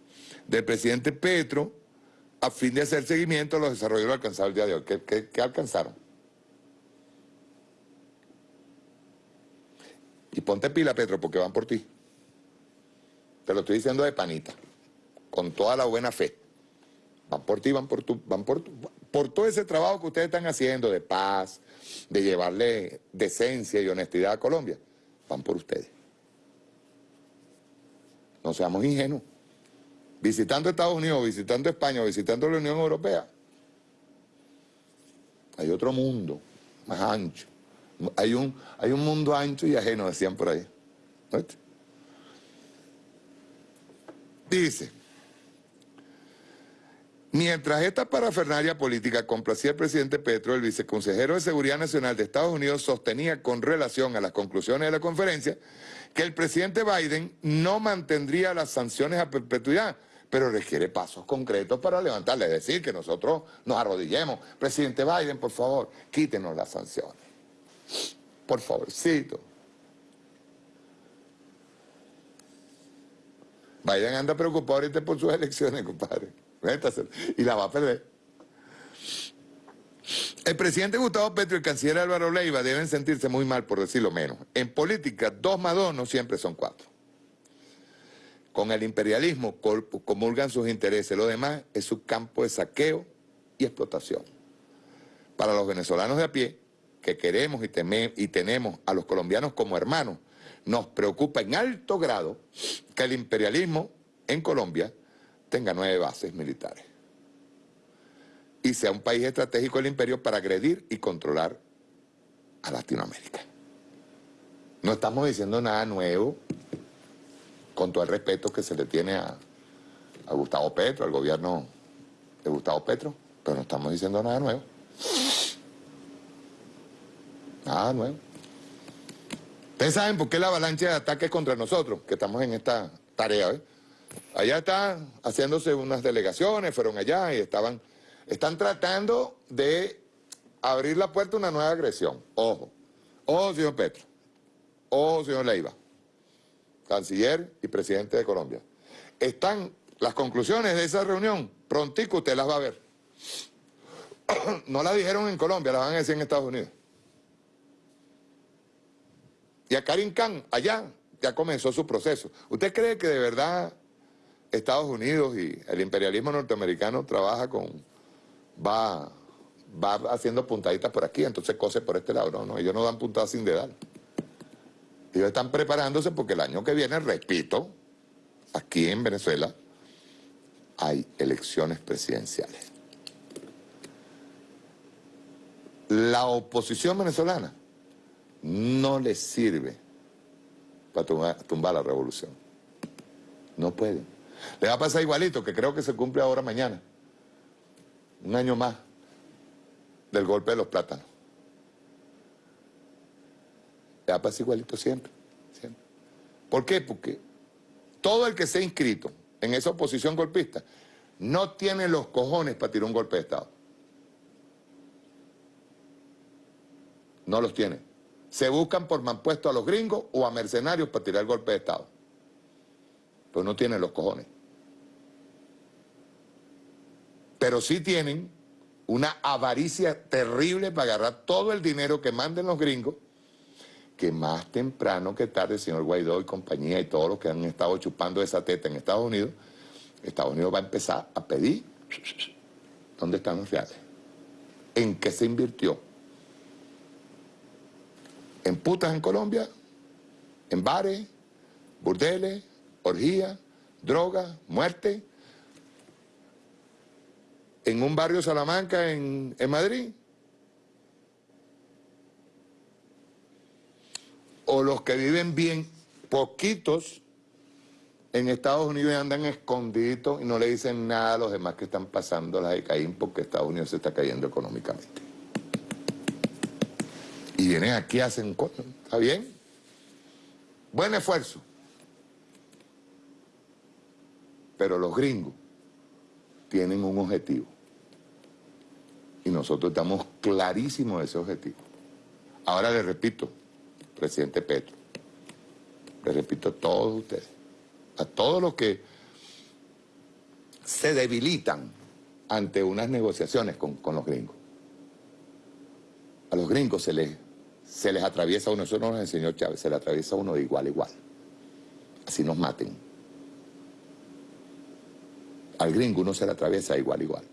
del presidente Petro, a fin de hacer seguimiento a los desarrollos alcanzados el día de hoy. qué alcanzaron? Y ponte pila, Petro, porque van por ti. Te lo estoy diciendo de panita, con toda la buena fe. Van por ti, van por tu, van por por todo ese trabajo que ustedes están haciendo de paz, de llevarle decencia y honestidad a Colombia. Van por ustedes. No seamos ingenuos. Visitando Estados Unidos, visitando España, visitando la Unión Europea, hay otro mundo más ancho hay un, hay un mundo ancho y ajeno, decían por ahí. Dice, mientras esta parafernalia política complacía al presidente Petro, el viceconsejero de Seguridad Nacional de Estados Unidos sostenía con relación a las conclusiones de la conferencia que el presidente Biden no mantendría las sanciones a perpetuidad, pero requiere pasos concretos para levantarle, es decir, que nosotros nos arrodillemos. Presidente Biden, por favor, quítenos las sanciones. Por favorcito. Biden anda preocupado ahorita por sus elecciones, compadre. Y la va a perder. El presidente Gustavo Petro y el canciller Álvaro Leiva deben sentirse muy mal, por decirlo menos. En política, dos más dos no siempre son cuatro. Con el imperialismo comulgan sus intereses. Lo demás es su campo de saqueo y explotación. Para los venezolanos de a pie, que queremos y, y tenemos a los colombianos como hermanos, nos preocupa en alto grado que el imperialismo en Colombia tenga nueve bases militares y sea un país estratégico del imperio para agredir y controlar a Latinoamérica. No estamos diciendo nada nuevo, con todo el respeto que se le tiene a, a Gustavo Petro, al gobierno de Gustavo Petro, pero no estamos diciendo nada nuevo. Ah, nuevo. Ustedes saben por qué la avalancha de ataques contra nosotros, que estamos en esta tarea. ¿eh? Allá están haciéndose unas delegaciones, fueron allá y estaban, están tratando de abrir la puerta a una nueva agresión. Ojo, ojo señor Petro, ojo señor Leiva, canciller y presidente de Colombia. Están las conclusiones de esa reunión, prontico usted las va a ver. [coughs] no las dijeron en Colombia, las van a decir en Estados Unidos. Y a Karim Khan, allá, ya comenzó su proceso. ¿Usted cree que de verdad Estados Unidos y el imperialismo norteamericano trabaja con... va, va haciendo puntaditas por aquí, entonces cose por este lado? No, no, ellos no dan puntadas sin dedal. Ellos están preparándose porque el año que viene, repito, aquí en Venezuela hay elecciones presidenciales. La oposición venezolana no le sirve para tumbar, la revolución. No puede. Le va a pasar igualito, que creo que se cumple ahora mañana. Un año más del golpe de los plátanos. Le va a pasar igualito siempre. ¿Por qué? Porque todo el que se ha inscrito en esa oposición golpista no tiene los cojones para tirar un golpe de Estado. No los tiene. Se buscan por manpuesto a los gringos o a mercenarios para tirar el golpe de Estado. Pero no tienen los cojones. Pero sí tienen una avaricia terrible para agarrar todo el dinero que manden los gringos, que más temprano que tarde el señor Guaidó y compañía y todos los que han estado chupando esa teta en Estados Unidos, Estados Unidos va a empezar a pedir dónde están los reales, en qué se invirtió, en putas en Colombia, en bares, burdeles, orgías, drogas, muerte, en un barrio Salamanca en, Madrid, o los que viven bien, poquitos, en Estados Unidos andan escondidos y no le dicen nada a los demás que están pasando la de Caín porque Estados Unidos se está cayendo económicamente. Y vienen aquí, hacen ¿está bien? Buen esfuerzo. Pero los gringos tienen un objetivo. Y nosotros estamos clarísimos de ese objetivo. Ahora le repito, presidente Petro, le repito a todos ustedes, a todos los que se debilitan ante unas negociaciones con, los gringos. A los gringos se les, se les atraviesa uno, eso no nos enseñó Chávez, se les atraviesa uno de igual a igual. Así nos maten. Al gringo uno se le atraviesa igual igual.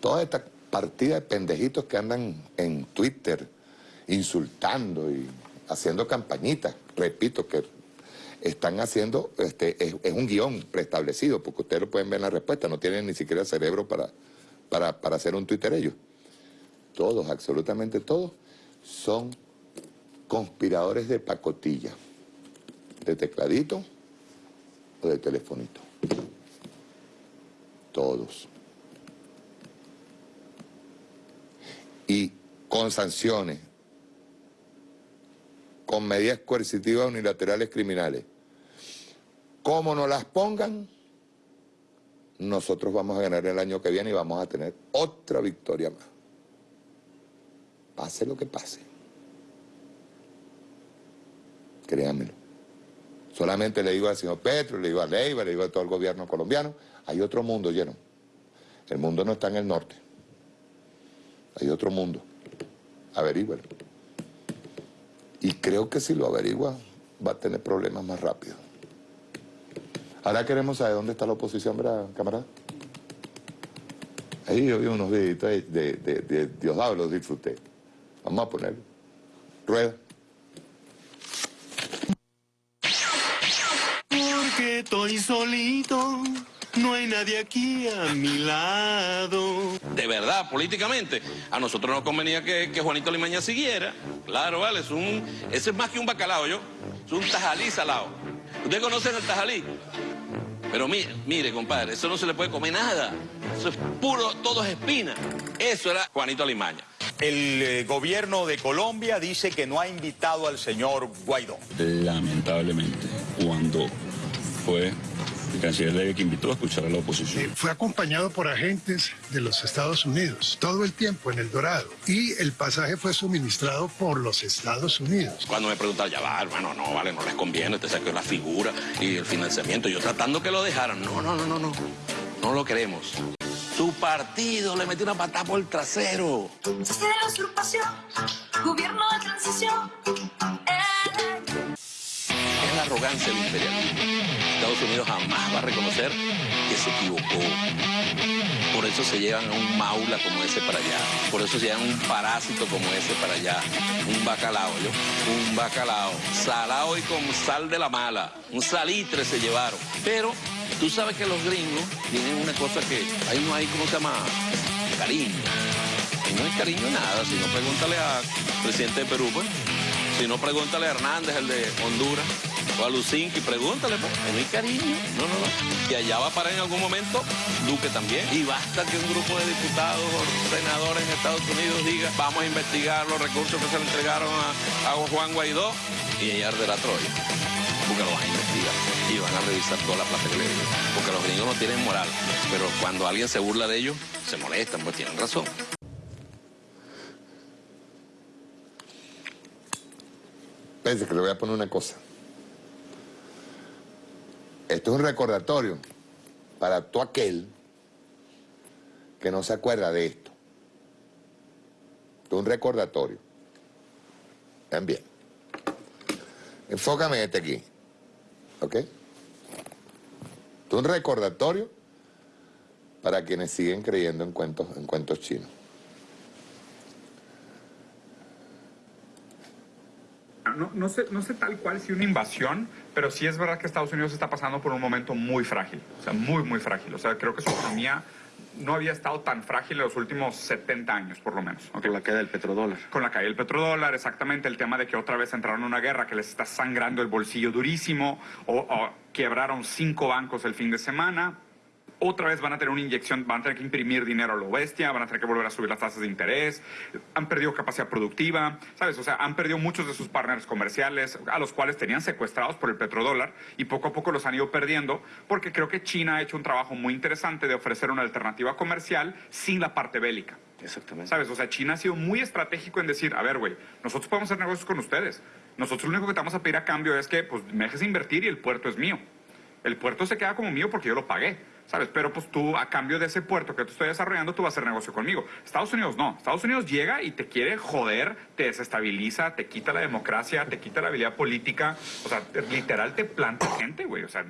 Toda esta partida de pendejitos que andan en Twitter insultando y haciendo campañitas, repito, que están haciendo, este, es, un guion preestablecido, porque ustedes lo pueden ver en la respuesta, no tienen ni siquiera cerebro para, para, para hacer un Twitter ellos. Todos, absolutamente todos, son conspiradores de pacotilla, de tecladito o de telefonito. Todos. Y con sanciones, con medidas coercitivas unilaterales criminales. Como nos las pongan, nosotros vamos a ganar el año que viene y vamos a tener otra victoria más. Pase lo que pase. Créanmelo. Solamente le digo al señor Petro, le digo a Leiva, le digo a todo el gobierno colombiano, hay otro mundo lleno. El mundo no está en el norte. Hay otro mundo. Averígualo. Y creo que si lo averigua va a tener problemas más rápido. Ahora queremos saber dónde está la oposición, ¿verdad, camarada? Ahí yo vi unos videitos de, de, de, los disfruté. Vamos a ponerlo. Rueda. Porque estoy solito no hay nadie aquí a mi lado. De verdad, políticamente, a nosotros nos convenía que, Juanito Limaña siguiera. Claro, vale, es un, ese es más que un bacalao, yo. Es un tajalí salado. ¿Ustedes conocen el tajalí? Pero mire, mire, compadre, eso no se le puede comer nada. Eso es puro, todo es espina. Eso era Juanito Limaña. El eh, gobierno de Colombia dice que no ha invitado al señor Guaidó. Lamentablemente, cuando fue el canciller Levy que invitó a escuchar a la oposición. Fue acompañado por agentes de los Estados Unidos todo el tiempo en El Dorado y el pasaje fue suministrado por los Estados Unidos. Cuando me preguntan, ya va, hermano, no, vale, no les conviene, te saqué la figura y el financiamiento, yo tratando que lo dejaran, no, no, no, no, no, no lo queremos. Su partido le metió una patada por el trasero. de la usurpación, gobierno de transición. Es la arrogancia del imperialismo. Estados Unidos jamás va a reconocer que se equivocó. Por eso se llevan a un maula como ese para allá. Por eso se llevan un parásito como ese para allá. Un bacalao, ¿yo? Un bacalao. Salado y con sal de la mala. Un salitre se llevaron. Pero tú sabes que los gringos tienen una cosa que ahí no hay, ¿cómo se llama? Cariño. Ahí no hay cariño nada. Si no, pregúntale al presidente de Perú, pues. Si no, pregúntale a Hernández, el de Honduras o a Lucinki, pregúntale, pues, no hay cariño. No, no, no. Y allá va a parar en algún momento Duque también. Y basta que un grupo de diputados o senadores en Estados Unidos diga, vamos a investigar los recursos que se le entregaron a, a Juan Guaidó y ahí arderá Troya. Porque lo van a investigar y van a revisar toda la plata que le dieron. Porque los gringos no tienen moral, pero cuando alguien se burla de ellos, se molestan, pues tienen razón. Pense que le voy a poner una cosa. Esto es un recordatorio para todo aquel que no se acuerda de esto. Esto es un recordatorio. Vean bien. Enfócame en este aquí. ¿Ok? Esto es un recordatorio para quienes siguen creyendo en cuentos, en cuentos chinos. No, no, sé, no sé tal cual si una invasión, pero sí es verdad que Estados Unidos está pasando por un momento muy frágil, o sea, muy, muy frágil. O sea, creo que su economía no había estado tan frágil en los últimos 70 años, por lo menos. Con la caída del petrodólar. Con la caída del petrodólar, exactamente. El tema de que otra vez entraron en una guerra que les está sangrando el bolsillo durísimo, o, o quebraron cinco bancos el fin de semana otra vez van a tener una inyección, van a tener que imprimir dinero a lo bestia, van a tener que volver a subir las tasas de interés, han perdido capacidad productiva, ¿sabes? O sea, han perdido muchos de sus partners comerciales, a los cuales tenían secuestrados por el petrodólar, y poco a poco los han ido perdiendo, porque creo que China ha hecho un trabajo muy interesante de ofrecer una alternativa comercial sin la parte bélica. Exactamente. ¿Sabes? O sea, China ha sido muy estratégico en decir, a ver, güey, nosotros podemos hacer negocios con ustedes. Nosotros lo único que te vamos a pedir a cambio es que pues, me dejes invertir y el puerto es mío. El puerto se queda como mío porque yo lo pagué. ¿Sabes? Pero pues tú, a cambio de ese puerto que tú estoy desarrollando, tú vas a hacer negocio conmigo. Estados Unidos no. Estados Unidos llega y te quiere joder, te desestabiliza, te quita la democracia, te quita la habilidad política. O sea, literal te planta gente, güey. O sea,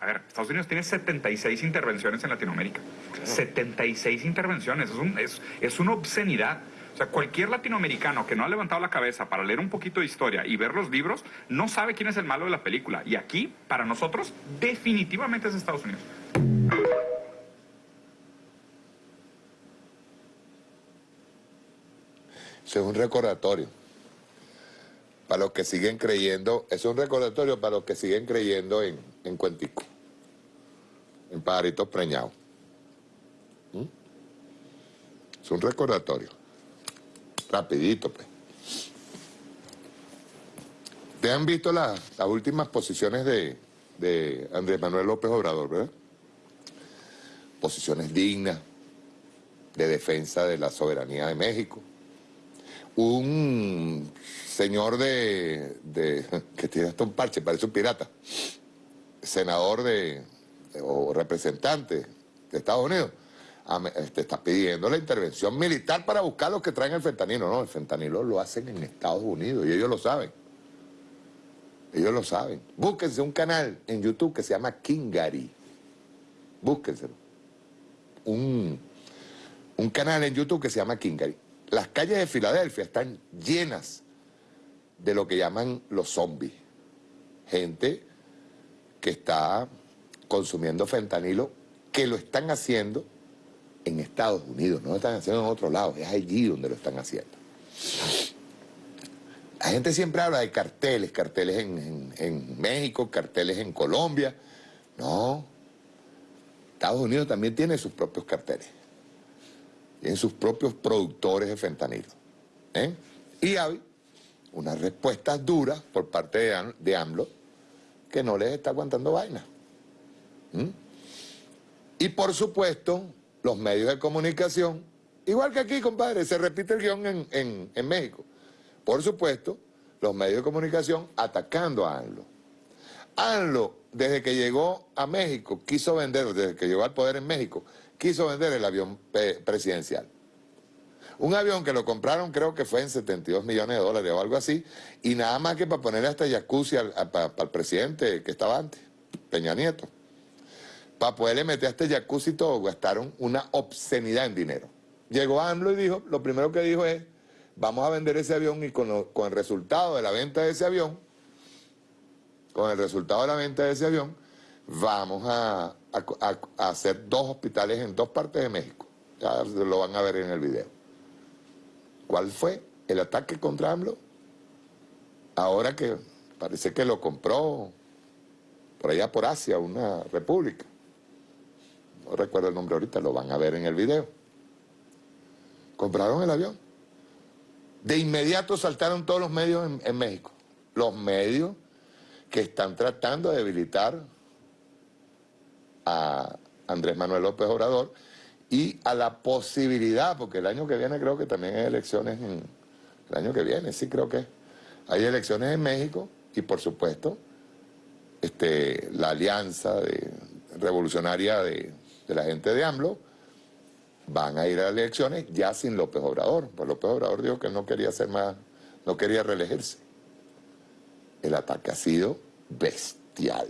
a ver, Estados Unidos tiene 76 intervenciones en Latinoamérica. 76 intervenciones. Es, un, es, es una obscenidad. O sea, cualquier latinoamericano que no ha levantado la cabeza para leer un poquito de historia y ver los libros, no sabe quién es el malo de la película. Y aquí, para nosotros, definitivamente es Estados Unidos. Eso es un recordatorio. Para los que siguen creyendo, es un recordatorio para los que siguen creyendo en, en cuentico, en pajaritos preñados. ¿Mm? Es un recordatorio. Rapidito, pues. ¿Te han visto las últimas posiciones de, de Andrés Manuel López Obrador, verdad? Posiciones dignas de defensa de la soberanía de México. Un señor de, que tiene hasta un parche, parece un pirata, senador de, o representante de Estados Unidos, este, está pidiendo la intervención militar para buscar los que traen el fentanilo. No, el fentanilo lo hacen en Estados Unidos y ellos lo saben. Ellos lo saben. Búsquense un canal en YouTube que se llama Kingari. Búsquenselo. Un, canal en YouTube que se llama Kingari. Las calles de Filadelfia están llenas de lo que llaman los zombies. Gente que está consumiendo fentanilo, que lo están haciendo en Estados Unidos, no lo están haciendo en otro lado, es allí donde lo están haciendo. La gente siempre habla de carteles, carteles en, México, carteles en Colombia. No, Estados Unidos también tiene sus propios carteles. Tienen sus propios productores de fentanilo. ¿eh? Y hay unas respuestas duras por parte de, AMLO que no les está aguantando vaina. Y por supuesto, los medios de comunicación, igual que aquí, compadre, se repite el guion en, en México. Por supuesto, los medios de comunicación atacando a ANLO. ANLO, desde que llegó a México, quiso vender, desde que llegó al poder en México, quiso vender el avión presidencial. Un avión que lo compraron creo que fue en 72 millones de dólares o algo así, y nada más que para ponerle hasta jacuzzi para el presidente que estaba antes, Peña Nieto. Para poderle meter a este jacuzzi todo, gastaron una obscenidad en dinero. Llegó ANLO y dijo, lo primero que dijo es, vamos a vender ese avión y con, el resultado de la venta de ese avión, con el resultado de la venta de ese avión, vamos a, hacer dos hospitales en dos partes de México. Ya lo van a ver en el video. ¿Cuál fue el ataque contra AMLO? Ahora que parece que lo compró por allá por Asia, una república. No recuerdo el nombre ahorita, lo van a ver en el video. Compraron el avión. De inmediato saltaron todos los medios en, México. los medios que están tratando de debilitar a Andrés Manuel López Obrador y a la posibilidad, porque el año que viene creo que también hay elecciones, en, el año que viene sí creo que hay elecciones en México y por supuesto este, la alianza revolucionaria de, la gente de AMLO van a ir a las elecciones ya sin López Obrador. Pues López Obrador dijo que no quería ser más, no quería reelegirse. El ataque ha sido bestial.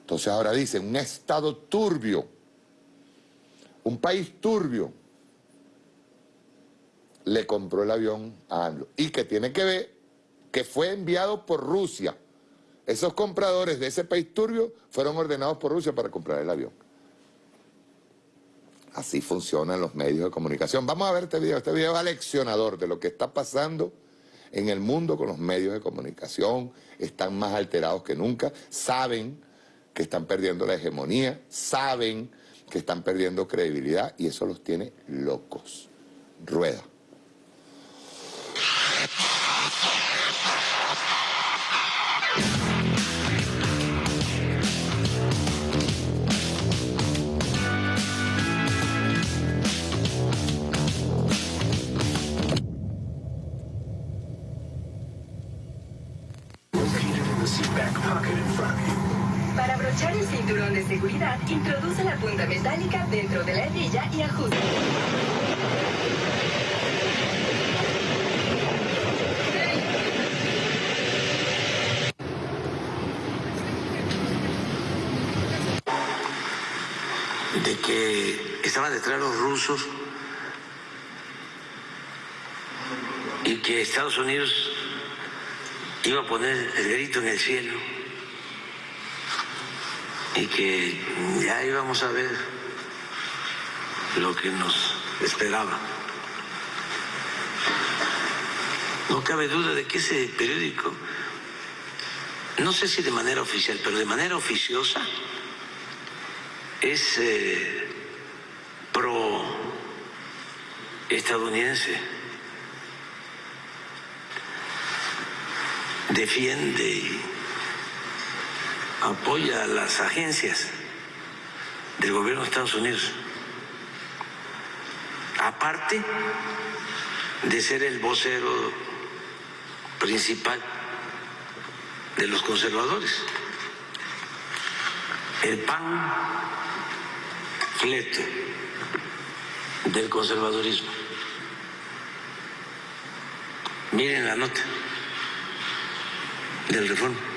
Entonces ahora dice, un estado turbio, un país turbio, le compró el avión a AMLO. Y que tiene que ver que fue enviado por Rusia. Esos compradores de ese país turbio fueron ordenados por Rusia para comprar el avión. Así funcionan los medios de comunicación. Vamos a ver este video. Este video es aleccionador de lo que está pasando en el mundo con los medios de comunicación. Están más alterados que nunca. Saben que están perdiendo la hegemonía. Saben que están perdiendo credibilidad y eso los tiene locos. Rueda. Cinturón de seguridad, introduce la punta metálica dentro de la hebilla y ajuste. de que estaban detrás los rusos y que Estados Unidos iba a poner el grito en el cielo y que ya íbamos a ver lo que nos esperaba. No cabe duda de que ese periódico, no sé si de manera oficial, pero de manera oficiosa, es eh, pro estadounidense. Defiende y apoya a las agencias del gobierno de Estados Unidos. Aparte de ser el vocero principal de los conservadores. El PAN fleto del conservadurismo. Miren la nota del reforma.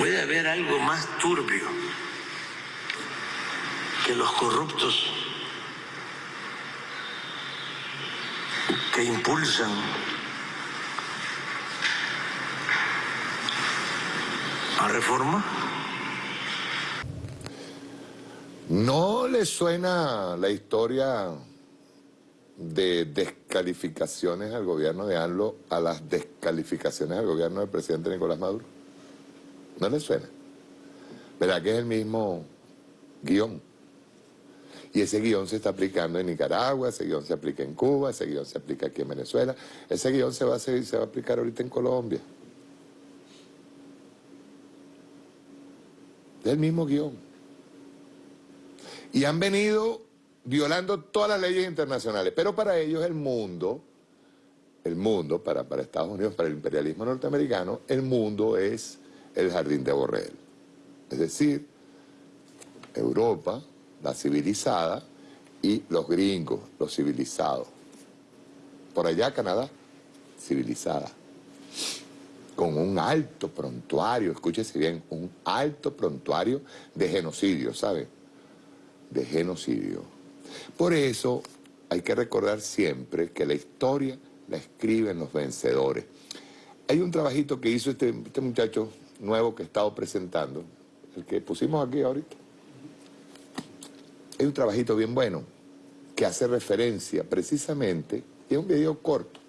Puede haber algo más turbio que los corruptos que impulsan a reforma. ¿No le suena la historia de descalificaciones al gobierno de ANLO a las descalificaciones al gobierno del presidente Nicolás Maduro? ¿No le suena? ¿Verdad que es el mismo guion? Y ese guion se está aplicando en Nicaragua, ese guion se aplica en Cuba, ese guion se aplica aquí en Venezuela, ese guion se va a, se va a aplicar ahorita en Colombia. Es el mismo guion. Y han venido violando todas las leyes internacionales, pero para ellos el mundo, el mundo, para, para Estados Unidos, para el imperialismo norteamericano, el mundo es el jardín de Borrell. Es decir, Europa, la civilizada, y los gringos, los civilizados. Por allá Canadá, civilizada. Con un alto prontuario, escúchese bien, un alto prontuario de genocidio, ¿sabe? De genocidio. Por eso hay que recordar siempre que la historia la escriben los vencedores. Hay un trabajito que hizo este, este muchacho nuevo que he estado presentando, el que pusimos aquí ahorita. Hay un trabajito bien bueno que hace referencia precisamente, y es un video corto,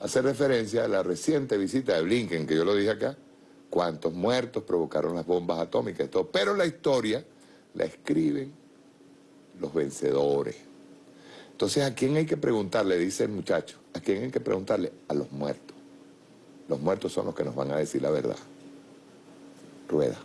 hace referencia a la reciente visita de Blinken, que yo lo dije acá, cuántos muertos provocaron las bombas atómicas y todo, pero la historia la escriben los vencedores. Entonces, ¿a quién hay que preguntarle? Dice el muchacho. ¿A quién hay que preguntarle? A los muertos. Los muertos son los que nos van a decir la verdad. Rueda.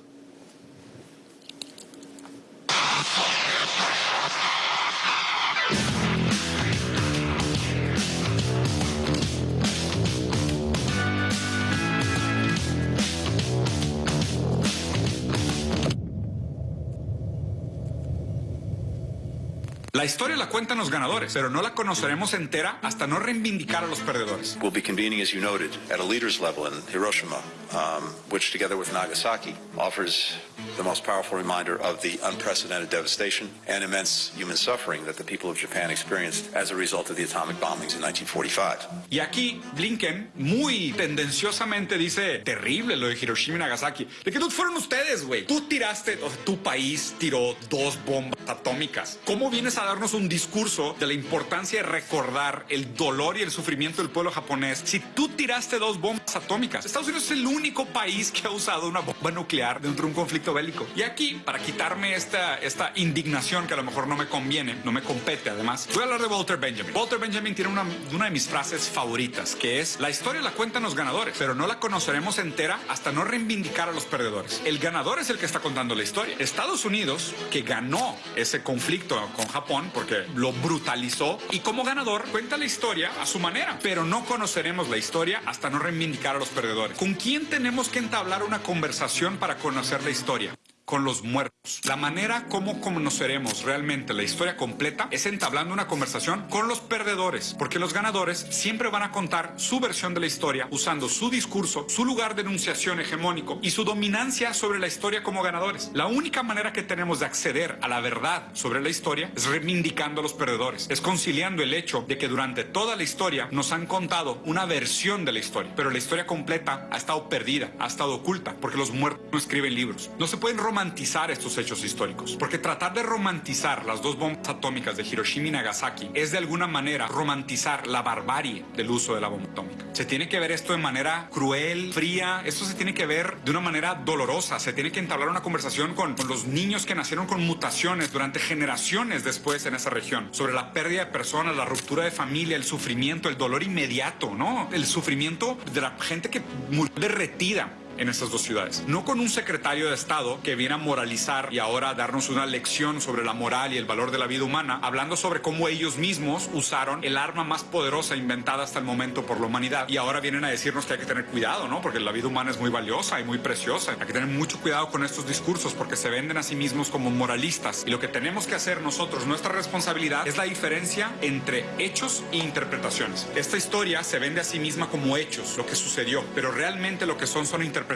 La historia la cuentan los ganadores, pero no la conoceremos entera hasta no reivindicar a los perdedores. We'll be convening, as you noted, at a leaders level in Hiroshima, um, which together with Nagasaki offers the most powerful reminder of the unprecedented devastation and immense human suffering that the people of Japan experienced as a result of the atomic bombings in 1945. Y aquí Blinken muy tendenciosamente dice, terrible lo de Hiroshima y Nagasaki. De que no fueron ustedes, güey. Tú tiraste, o tu país tiró dos bombas atómicas. ¿Cómo vienes a darnos un discurso de la importancia de recordar el dolor y el sufrimiento del pueblo japonés si tú tiraste dos bombas atómicas? Estados Unidos es el único país que ha usado una bomba nuclear dentro de un conflicto bélico. Y aquí, para quitarme esta, esta indignación que a lo mejor no me conviene, no me compete además, voy a hablar de Walter Benjamin. Walter Benjamin tiene una, una de mis frases favoritas, que es, la historia la cuentan los ganadores, pero no la conoceremos entera hasta no reivindicar a los perdedores. El ganador es el que está contando la historia. Estados Unidos, que ganó ese conflicto con Japón porque lo brutalizó y como ganador cuenta la historia a su manera, pero no conoceremos la historia hasta no reivindicar a los perdedores. ¿Con quién tenemos que entablar una conversación para conocer la historia? Con los muertos. La manera como conoceremos realmente la historia completa es entablando una conversación con los perdedores, porque los ganadores siempre van a contar su versión de la historia usando su discurso, su lugar de enunciación hegemónico y su dominancia sobre la historia como ganadores. La única manera que tenemos de acceder a la verdad sobre la historia es reivindicando a los perdedores, es conciliando el hecho de que durante toda la historia nos han contado una versión de la historia, pero la historia completa ha estado perdida, ha estado oculta, porque los muertos no escriben libros. No se pueden romantizar estos hechos históricos, porque tratar de romantizar las dos bombas atómicas de Hiroshima y Nagasaki es de alguna manera romantizar la barbarie del uso de la bomba atómica. Se tiene que ver esto de manera cruel, fría, esto se tiene que ver de una manera dolorosa, se tiene que entablar una conversación con, con los niños que nacieron con mutaciones durante generaciones después en esa región, sobre la pérdida de personas, la ruptura de familia, el sufrimiento, el dolor inmediato, ¿no? El sufrimiento de la gente que murió derretida en estas dos ciudades. No con un secretario de Estado que viene a moralizar y ahora a darnos una lección sobre la moral y el valor de la vida humana, hablando sobre cómo ellos mismos usaron el arma más poderosa inventada hasta el momento por la humanidad y ahora vienen a decirnos que hay que tener cuidado, ¿no? Porque la vida humana es muy valiosa y muy preciosa. Hay que tener mucho cuidado con estos discursos porque se venden a sí mismos como moralistas y lo que tenemos que hacer nosotros, nuestra responsabilidad es la diferencia entre hechos e interpretaciones. Esta historia se vende a sí misma como hechos, lo que sucedió, pero realmente lo que son son interpretaciones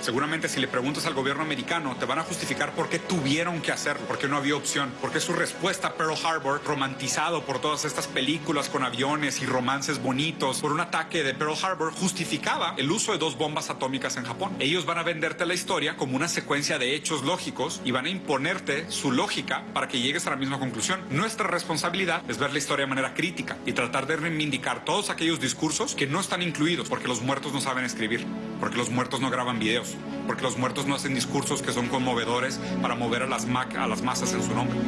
Seguramente si le preguntas al gobierno americano te van a justificar por qué tuvieron que hacerlo, por qué no había opción, porque su respuesta a Pearl Harbor, romantizado por todas estas películas con aviones y romances bonitos, por un ataque de Pearl Harbor, justificaba el uso de dos bombas atómicas en Japón. Ellos van a venderte la historia como una secuencia de hechos lógicos y van a imponerte su lógica para que llegues a la misma conclusión. Nuestra responsabilidad es ver la historia de manera crítica y tratar de reivindicar todos aquellos discursos que no están incluidos porque los muertos no saben escribir, porque los muertos no graban videos, porque los muertos no hacen discursos que son conmovedores para mover a las, a las masas en su nombre,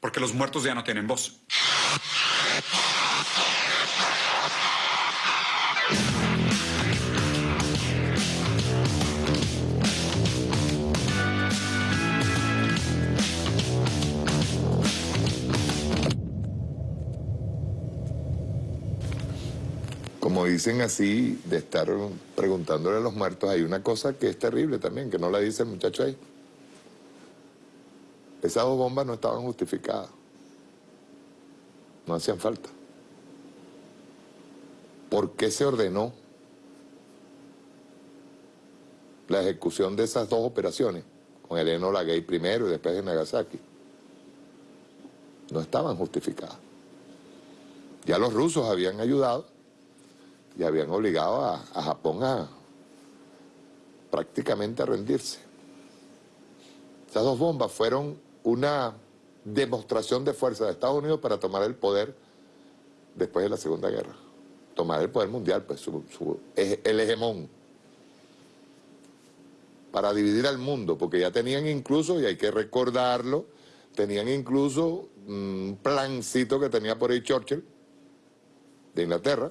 porque los muertos ya no tienen voz. Como dicen así, de estar preguntándole a los muertos, hay una cosa que es terrible también, que no la dice el muchacho ahí. Esas dos bombas no estaban justificadas. No hacían falta. ¿Por qué se ordenó la ejecución de esas dos operaciones? Con el Enola Gay primero y después en Nagasaki. No estaban justificadas. Ya los rusos habían ayudado y habían obligado a, Japón a prácticamente a rendirse. Esas dos bombas fueron una demostración de fuerza de Estados Unidos para tomar el poder después de la Segunda Guerra. Tomar el poder mundial, pues su, el hegemón. Para dividir al mundo, porque ya tenían incluso, y hay que recordarlo, tenían incluso un plancito que tenía por ahí Churchill, de Inglaterra,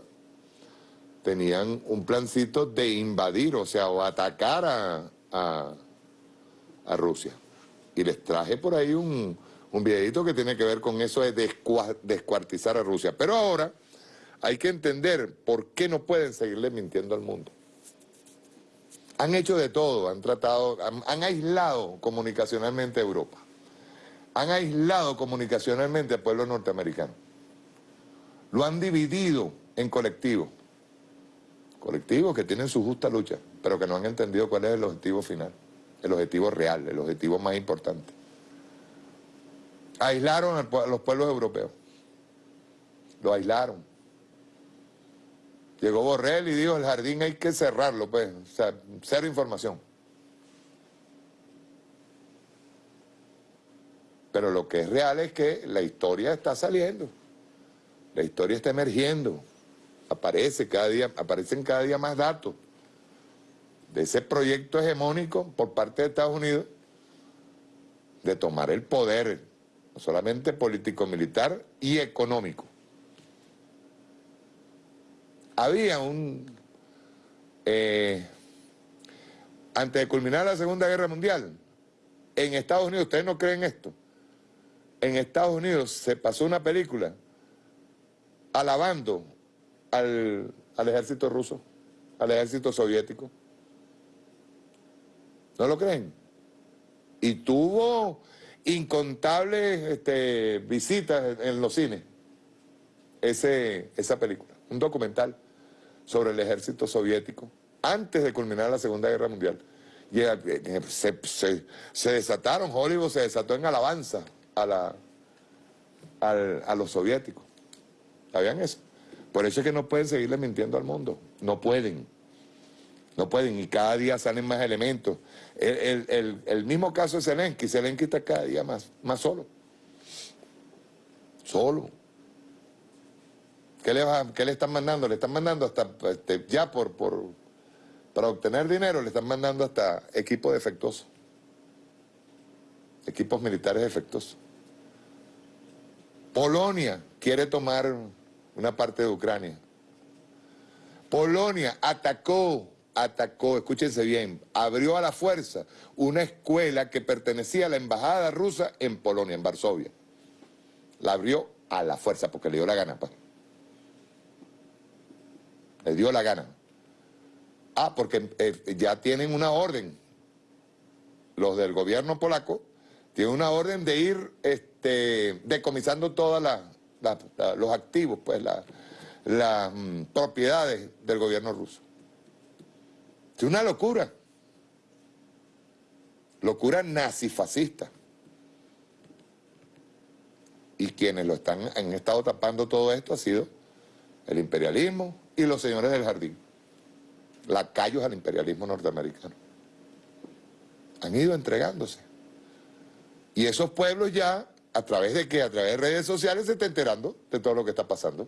tenían un plancito de invadir, o sea, o atacar a, a, Rusia. Y les traje por ahí un, un videito que tiene que ver con eso de descuartizar a Rusia. Pero ahora hay que entender por qué no pueden seguirle mintiendo al mundo. Han hecho de todo, han tratado, han, aislado comunicacionalmente a Europa. Han aislado comunicacionalmente al pueblo norteamericano. Lo han dividido en colectivos. Colectivos que tienen su justa lucha, pero que no han entendido cuál es el objetivo final, el objetivo real, el objetivo más importante. Aislaron a los pueblos europeos. Lo aislaron. Llegó Borrell y dijo, el jardín hay que cerrarlo, pues, o sea, cero información. Pero lo que es real es que la historia está saliendo, la historia está emergiendo, aparece cada día, aparecen cada día más datos de ese proyecto hegemónico por parte de Estados Unidos de tomar el poder, no solamente político-militar y económico. Había un... Eh, antes de culminar la Segunda Guerra Mundial, en Estados Unidos, ustedes no creen esto, en Estados Unidos se pasó una película alabando al, ejército ruso, al ejército soviético. ¿No lo creen? Y tuvo incontables este, visitas en los cines, ese, esa película, un documental sobre el ejército soviético antes de culminar la Segunda Guerra Mundial. Y eh, eh, se, desataron, Hollywood se desató en alabanza a, la, a los soviéticos. ¿Sabían eso? Por eso es que no pueden seguirle mintiendo al mundo. No pueden. No pueden. Y cada día salen más elementos. El, mismo caso de Zelensky. Zelensky está cada día más, más solo. Solo. ¿Qué le, ¿Qué le están mandando? Le están mandando hasta, este, ya por, por, para obtener dinero, le están mandando hasta equipos defectuosos. Equipos militares defectuosos. Polonia quiere tomar una parte de Ucrania. Polonia atacó, atacó, escúchense bien, abrió a la fuerza una escuela que pertenecía a la embajada rusa en Polonia, en Varsovia. La abrió a la fuerza porque le dio la gana. Pues le dio la gana. Ah, porque eh, ya tienen una orden, los del gobierno polaco, tienen una orden de ir este, decomisando los activos, pues las mm, propiedades del gobierno ruso. Es una locura. Locura nazifascista. Y quienes lo están, han estado tapando todo esto ha sido el imperialismo, y los señores del jardín, lacayos al imperialismo norteamericano. Han ido entregándose. Y esos pueblos ya, a través de qué? A través de redes sociales se están enterando de todo lo que está pasando.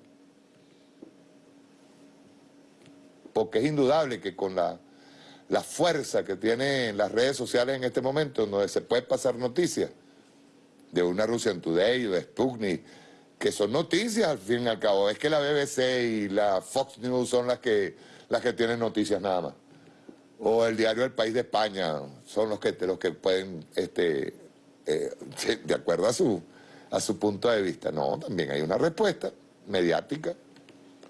Porque es indudable que con la, la fuerza que tienen las redes sociales en este momento, donde se puede pasar noticias de una Russian Today o de Sputnik, que son noticias al fin y al cabo. Es que la BBC y la Fox News son las que, las que tienen noticias nada más. O el diario El País de España son los que, los que pueden, este, eh, [laughs] de acuerdo a su, a su punto de vista. No, también hay una respuesta mediática.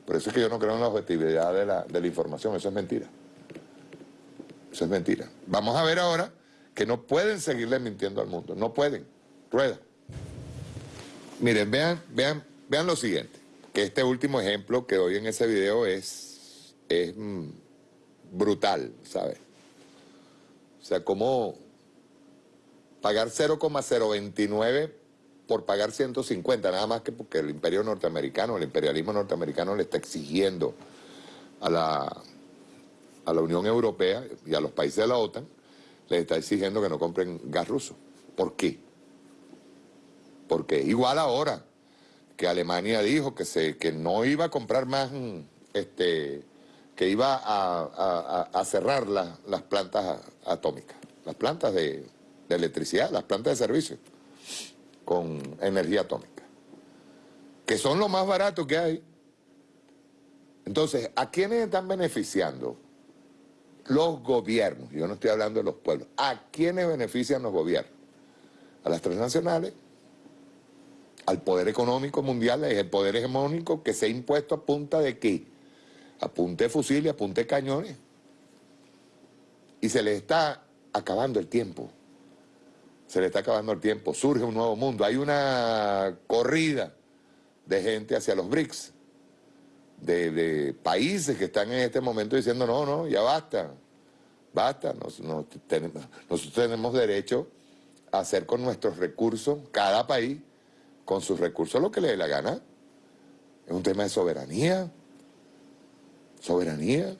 Por eso es que yo no creo en la objetividad de la, de la información. Eso es mentira. Eso es mentira. Vamos a ver ahora que no pueden seguirle mintiendo al mundo. No pueden. Rueda. Miren, vean, vean, vean lo siguiente, que este último ejemplo que doy en ese video es, es mm, brutal, ¿sabes? O sea, cómo pagar 0,029 por pagar 150, nada más que porque el imperio norteamericano, el imperialismo norteamericano le está exigiendo a la, a la Unión Europea y a los países de la OTAN, les está exigiendo que no compren gas ruso. ¿Por qué? porque igual ahora que Alemania dijo que, se, que no iba a comprar más, este, que iba a, cerrar las plantas atómicas, las plantas de, de electricidad, las plantas de servicio con energía atómica. que son lo más barato que hay. Entonces, ¿a quiénes están beneficiando? Los gobiernos, yo no estoy hablando de los pueblos. ¿A quiénes benefician los gobiernos? A las transnacionales, al poder económico mundial, es el poder hegemónico que se ha impuesto a punta de qué? A punta de fusiles, a de cañones. Y se le está acabando el tiempo. Se le está acabando el tiempo. Surge un nuevo mundo. Hay una corrida de gente hacia los BRICS, de, países que están en este momento diciendo, no, no, ya basta, basta, nosotros tenemos derecho a hacer con nuestros recursos, cada país, con sus recursos lo que le dé la gana. Es un tema de soberanía, soberanía.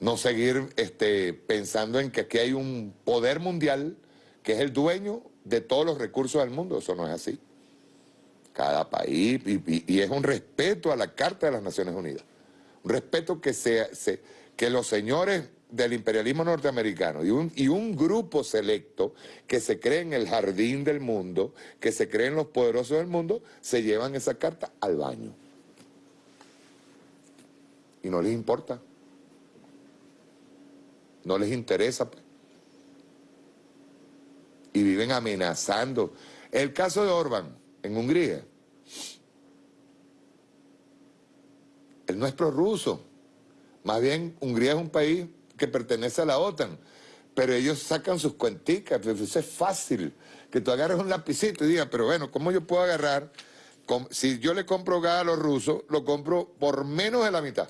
No seguir este, pensando en que aquí hay un poder mundial que es el dueño de todos los recursos del mundo. Eso no es así cada país, y, es un respeto a la Carta de las Naciones Unidas. Un respeto que, que los señores del imperialismo norteamericano y un, grupo selecto que se cree en el jardín del mundo, que se creen los poderosos del mundo, se llevan esa carta al baño. Y no les importa. No les interesa. Y viven amenazando. El caso de Orban, en Hungría. Él no es prorruso. Más bien, Hungría es un país que pertenece a la OTAN. Pero ellos sacan sus cuenticas. Pues, eso es fácil. Que tú agarres un lapicito y digas, pero bueno, ¿cómo yo puedo agarrar? Si yo le compro gas a los rusos, lo compro por menos de la mitad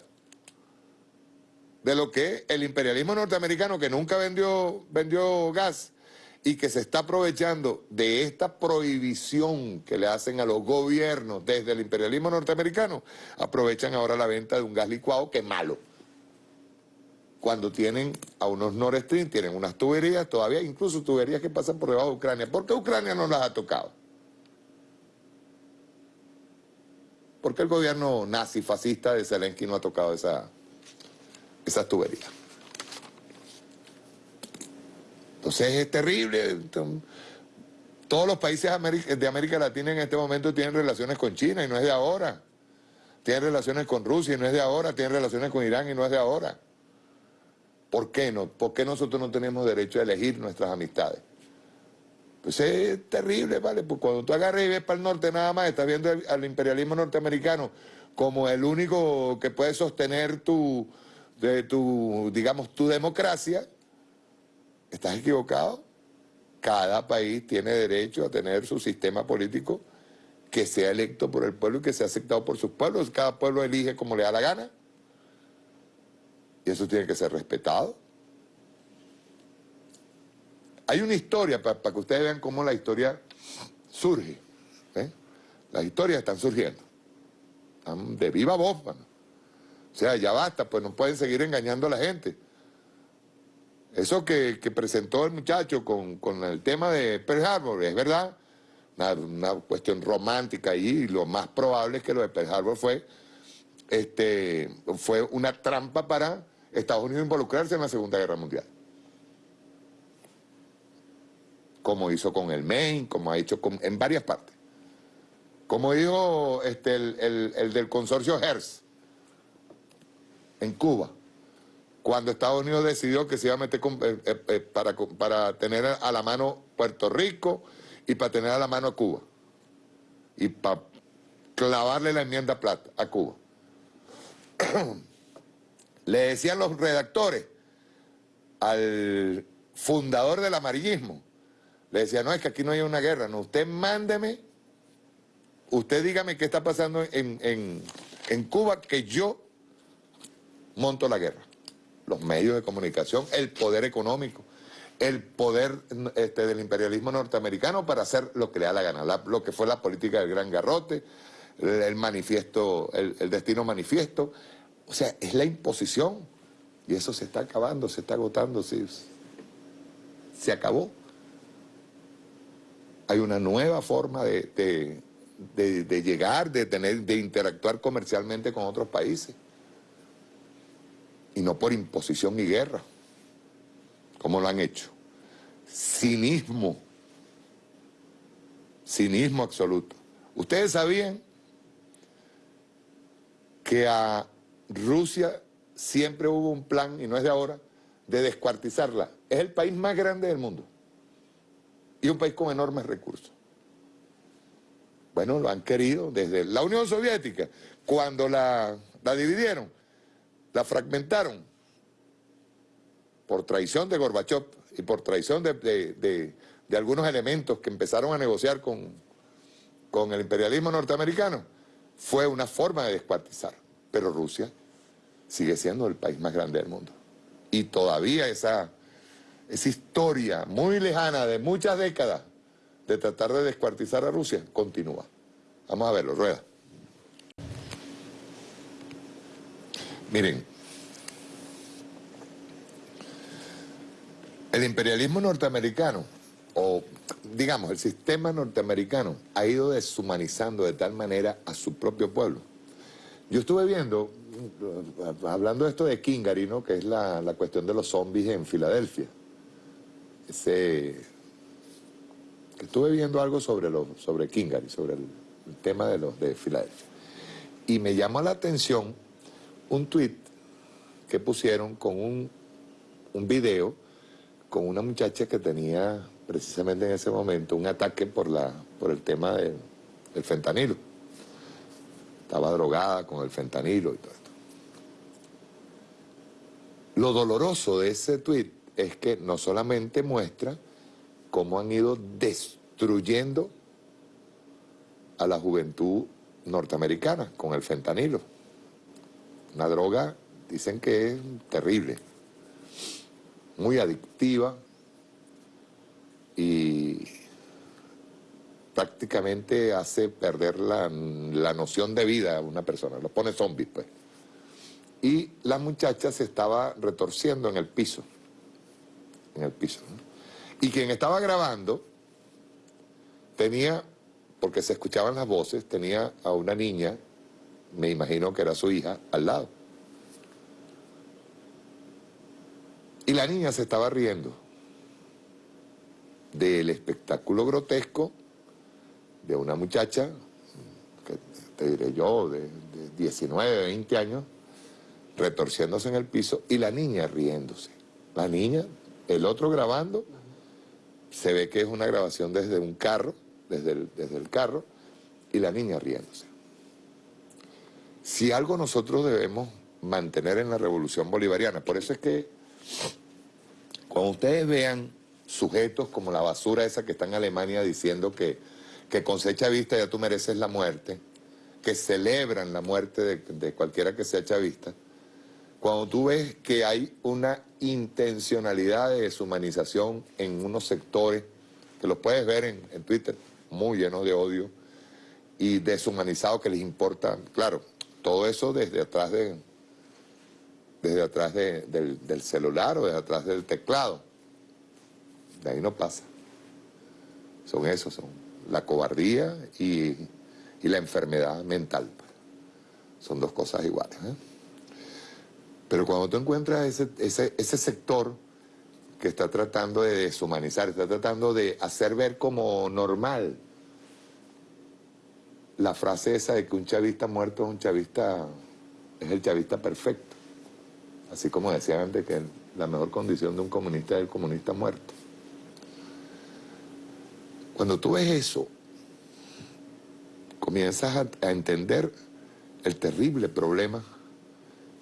de lo que el imperialismo norteamericano, que nunca vendió, vendió gas, y que se está aprovechando de esta prohibición que le hacen a los gobiernos desde el imperialismo norteamericano, aprovechan ahora la venta de un gas licuado que es malo. Cuando tienen a unos Nord Stream, tienen unas tuberías todavía, incluso tuberías que pasan por debajo de Ucrania. ¿Por qué Ucrania no las ha tocado? ¿Por qué el gobierno nazi-fascista de Zelensky no ha tocado esa, esas tuberías? Entonces es terrible. Todos los países de América Latina en este momento tienen relaciones con China y no es de ahora. Tienen relaciones con Rusia y no es de ahora. Tienen relaciones con Irán y no es de ahora. ¿Por qué no? ¿Por qué nosotros no tenemos derecho a elegir nuestras amistades? Pues es terrible, ¿vale? Pues cuando tú agarras y ves para el norte nada más, estás viendo al imperialismo norteamericano como el único que puede sostener tu, de tu digamos, tu democracia, Estás equivocado. Cada país tiene derecho a tener su sistema político que sea electo por el pueblo y que sea aceptado por sus pueblos. Cada pueblo elige como le da la gana. Y eso tiene que ser respetado. Hay una historia, para que ustedes vean cómo la historia surge. ¿eh? Las historias están surgiendo. Están de viva voz, O sea, ya basta, pues no pueden seguir engañando a la gente. Eso que, presentó el muchacho con, el tema de Pearl Harbor, es verdad, una, cuestión romántica y lo más probable es que lo de Pearl Harbor fue, este, fue una trampa para Estados Unidos involucrarse en la Segunda Guerra Mundial. Como hizo con el Maine, como ha hecho en varias partes. Como dijo este, el, el del consorcio HERS en Cuba cuando Estados Unidos decidió que se iba a meter eh, eh, eh, para, para tener a la mano Puerto Rico y para tener a la mano a Cuba. Y para clavarle la enmienda plata a Cuba. [clears throat] Le decían los redactores al fundador del amarillismo, le decían, no, es que aquí no hay una guerra, no, usted mándeme, usted dígame qué está pasando en, en Cuba, que yo monto la guerra los medios de comunicación, el poder económico, el poder este, del imperialismo norteamericano para hacer lo que le da la gana, lo que fue la política del gran garrote, el, manifiesto, el, destino manifiesto. O sea, es la imposición y eso se está acabando, se está agotando, se, se acabó. Hay una nueva forma de, de llegar, de, tener, de interactuar comercialmente con otros países y no por imposición y guerra, como lo han hecho. Cinismo, cinismo absoluto. Ustedes sabían que a Rusia siempre hubo un plan, y no es de ahora, de descuartizarla. Es el país más grande del mundo y un país con enormes recursos. Bueno, lo han querido desde la Unión Soviética, cuando la, la dividieron, la fragmentaron por traición de Gorbachev y por traición de, de, de, algunos elementos que empezaron a negociar con, con el imperialismo norteamericano, fue una forma de descuartizar. Pero Rusia sigue siendo el país más grande del mundo. Y todavía esa, esa historia muy lejana de muchas décadas de tratar de descuartizar a Rusia continúa. Vamos a verlo, rueda. Miren, el imperialismo norteamericano, o digamos el sistema norteamericano, ha ido deshumanizando de tal manera a su propio pueblo. Yo estuve viendo, hablando de esto de Kingary, ¿no? que es la, cuestión de los zombies en Filadelfia. Ese, estuve viendo algo sobre, lo, sobre Kingary, sobre el, el tema de los de Filadelfia. Y me llamó la atención un tweet que pusieron con un, video con una muchacha que tenía precisamente en ese momento un ataque por, la, por el tema del fentanilo. Estaba drogada con el fentanilo y todo esto. Lo doloroso de ese tweet es que no solamente muestra cómo han ido destruyendo a la juventud norteamericana con el fentanilo. Una droga, dicen que es terrible, muy adictiva y prácticamente hace perder la, noción de vida a una persona, lo pone zombie pues. Y la muchacha se estaba retorciendo en el piso, en el piso. Y quien estaba grabando tenía porque se escuchaban las voces, tenía a una niña, me imagino que era su hija, al lado. Y la niña se estaba riendo del espectáculo grotesco de una muchacha, que te diré yo, de, de 19, 20 años, retorciéndose en el piso y la niña riéndose. La niña, el otro grabando, se ve que es una grabación desde un carro, desde el, carro y la niña riéndose. Si algo nosotros debemos mantener en la revolución bolivariana, por eso es que cuando ustedes vean sujetos como la basura esa que está en Alemania diciendo que, que cosecha vista ya tú mereces la muerte, que celebran la muerte de, cualquiera que sea chavista, cuando tú ves que hay una intencionalidad de deshumanización en unos sectores, que los puedes ver en, en Twitter, muy llenos de odio y deshumanizados que les importa, claro, todo eso desde atrás de desde atrás del, celular o desde atrás del teclado. De ahí no pasa. Son esos, son la cobardía y, la enfermedad mental. Son dos cosas iguales. ¿eh? Pero cuando tú encuentras ese, ese, ese sector que está tratando de deshumanizar, está tratando de hacer ver como normal la frase esa de que un chavista muerto es un chavista, es el chavista perfecto. Así como decían antes que la mejor condición de un comunista es el comunista muerto. Cuando tú ves eso, comienzas a, a entender el terrible problema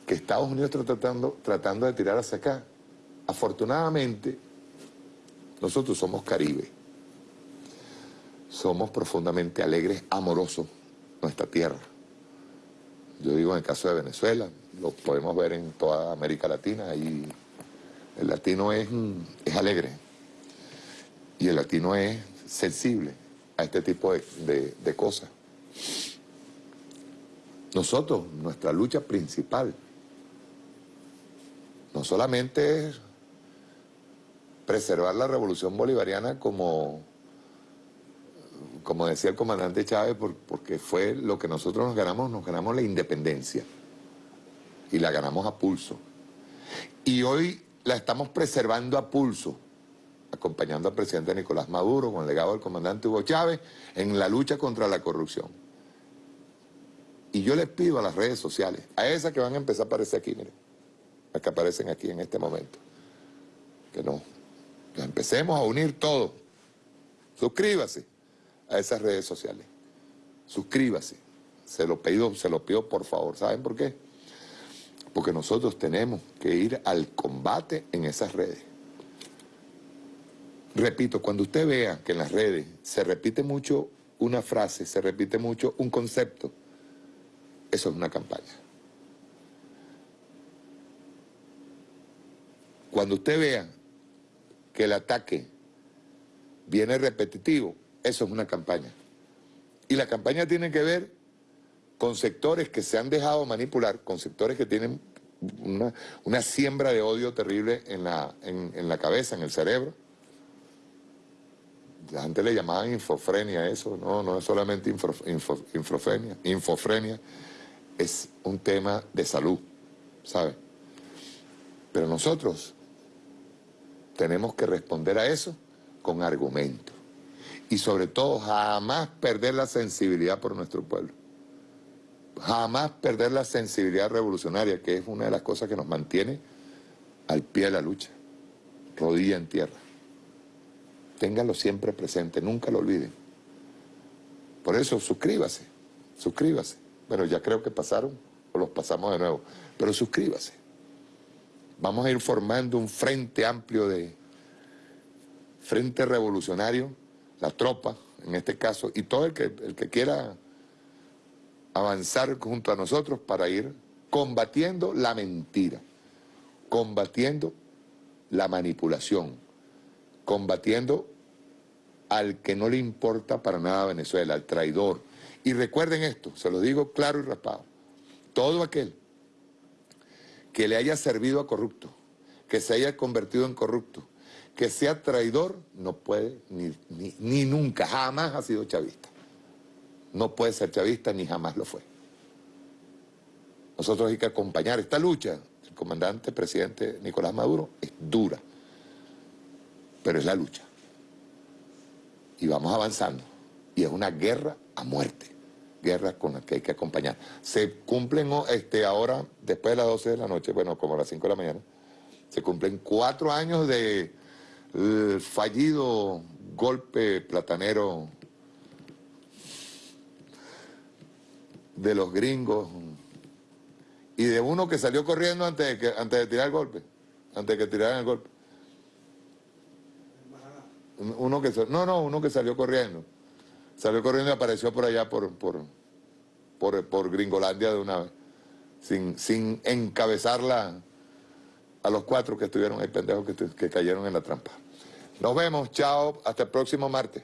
que Estados Unidos está tratando, tratando de tirar hacia acá. Afortunadamente, nosotros somos Caribe. Somos profundamente alegres, amorosos, nuestra tierra. Yo digo en el caso de Venezuela, lo podemos ver en toda América Latina y el latino es, es alegre y el latino es sensible a este tipo de, de cosas. Nosotros, nuestra lucha principal, no solamente es preservar la revolución bolivariana como, como decía el comandante Chávez, porque fue lo que nosotros nos ganamos, nos ganamos la independencia y la ganamos a pulso. Y hoy la estamos preservando a pulso, acompañando al presidente Nicolás Maduro con el legado del comandante Hugo Chávez en la lucha contra la corrupción. Y yo les pido a las redes sociales, a esas que van a empezar a aparecer aquí, miren, las que aparecen aquí en este momento, que no, nos empecemos a unir todos. Suscríbase a esas redes sociales. Suscríbase. Se lo pido, se lo pido por favor. ¿Saben por qué? Porque nosotros tenemos que ir al combate en esas redes. Repito, cuando usted vea que en las redes se repite mucho una frase, se repite mucho un concepto, eso es una campaña. Cuando usted vea que el ataque viene repetitivo, eso es una campaña. Y la campaña tiene que ver con sectores que se han dejado manipular, con sectores que tienen una, siembra de odio terrible en la, en, la cabeza, en el cerebro. La gente le llamaban infofrenia eso, no, no es solamente infofrenia, infofrenia, es un tema de salud, ¿sabe? Pero nosotros tenemos que responder a eso con argumentos. Y sobre todo, jamás perder la sensibilidad por nuestro pueblo jamás perder la sensibilidad revolucionaria, que es una de las cosas que nos mantiene al pie de la lucha, rodilla en tierra. Ténganlo siempre presente, nunca lo olviden. Por eso, suscríbase, suscríbase. Bueno, ya creo que pasaron, o los pasamos de nuevo, pero suscríbase. Vamos a ir formando un frente amplio de frente revolucionario, la tropa, en este caso, y todo el que, el que quiera avanzar junto a nosotros para ir combatiendo la mentira, combatiendo la manipulación, combatiendo al que no le importa para nada a Venezuela, al traidor. Y recuerden esto, se lo digo claro y raspado, todo aquel que le haya servido a corrupto, que se haya convertido en corrupto, que sea traidor, no puede ni, ni, nunca, jamás ha sido chavista no puede ser chavista ni jamás lo fue. Nosotros hay que acompañar esta lucha. El comandante presidente Nicolás Maduro es dura, pero es la lucha. Y vamos avanzando. Y es una guerra a muerte, guerra con la que hay que acompañar. Se cumplen este, ahora, después de las 12 de la noche, bueno, como a las 5 de la mañana, se cumplen cuatro años de eh, fallido golpe platanero de los gringos y de uno que salió corriendo antes de, que, antes de tirar el golpe, antes de que tiraran el golpe. Uno que, no, no, uno que salió corriendo. Salió corriendo y apareció por allá por, por, por, Gringolandia de una vez, sin, sin encabezarla a los cuatro que estuvieron ahí pendejos que, que cayeron en la trampa. Nos vemos, chao, hasta el próximo martes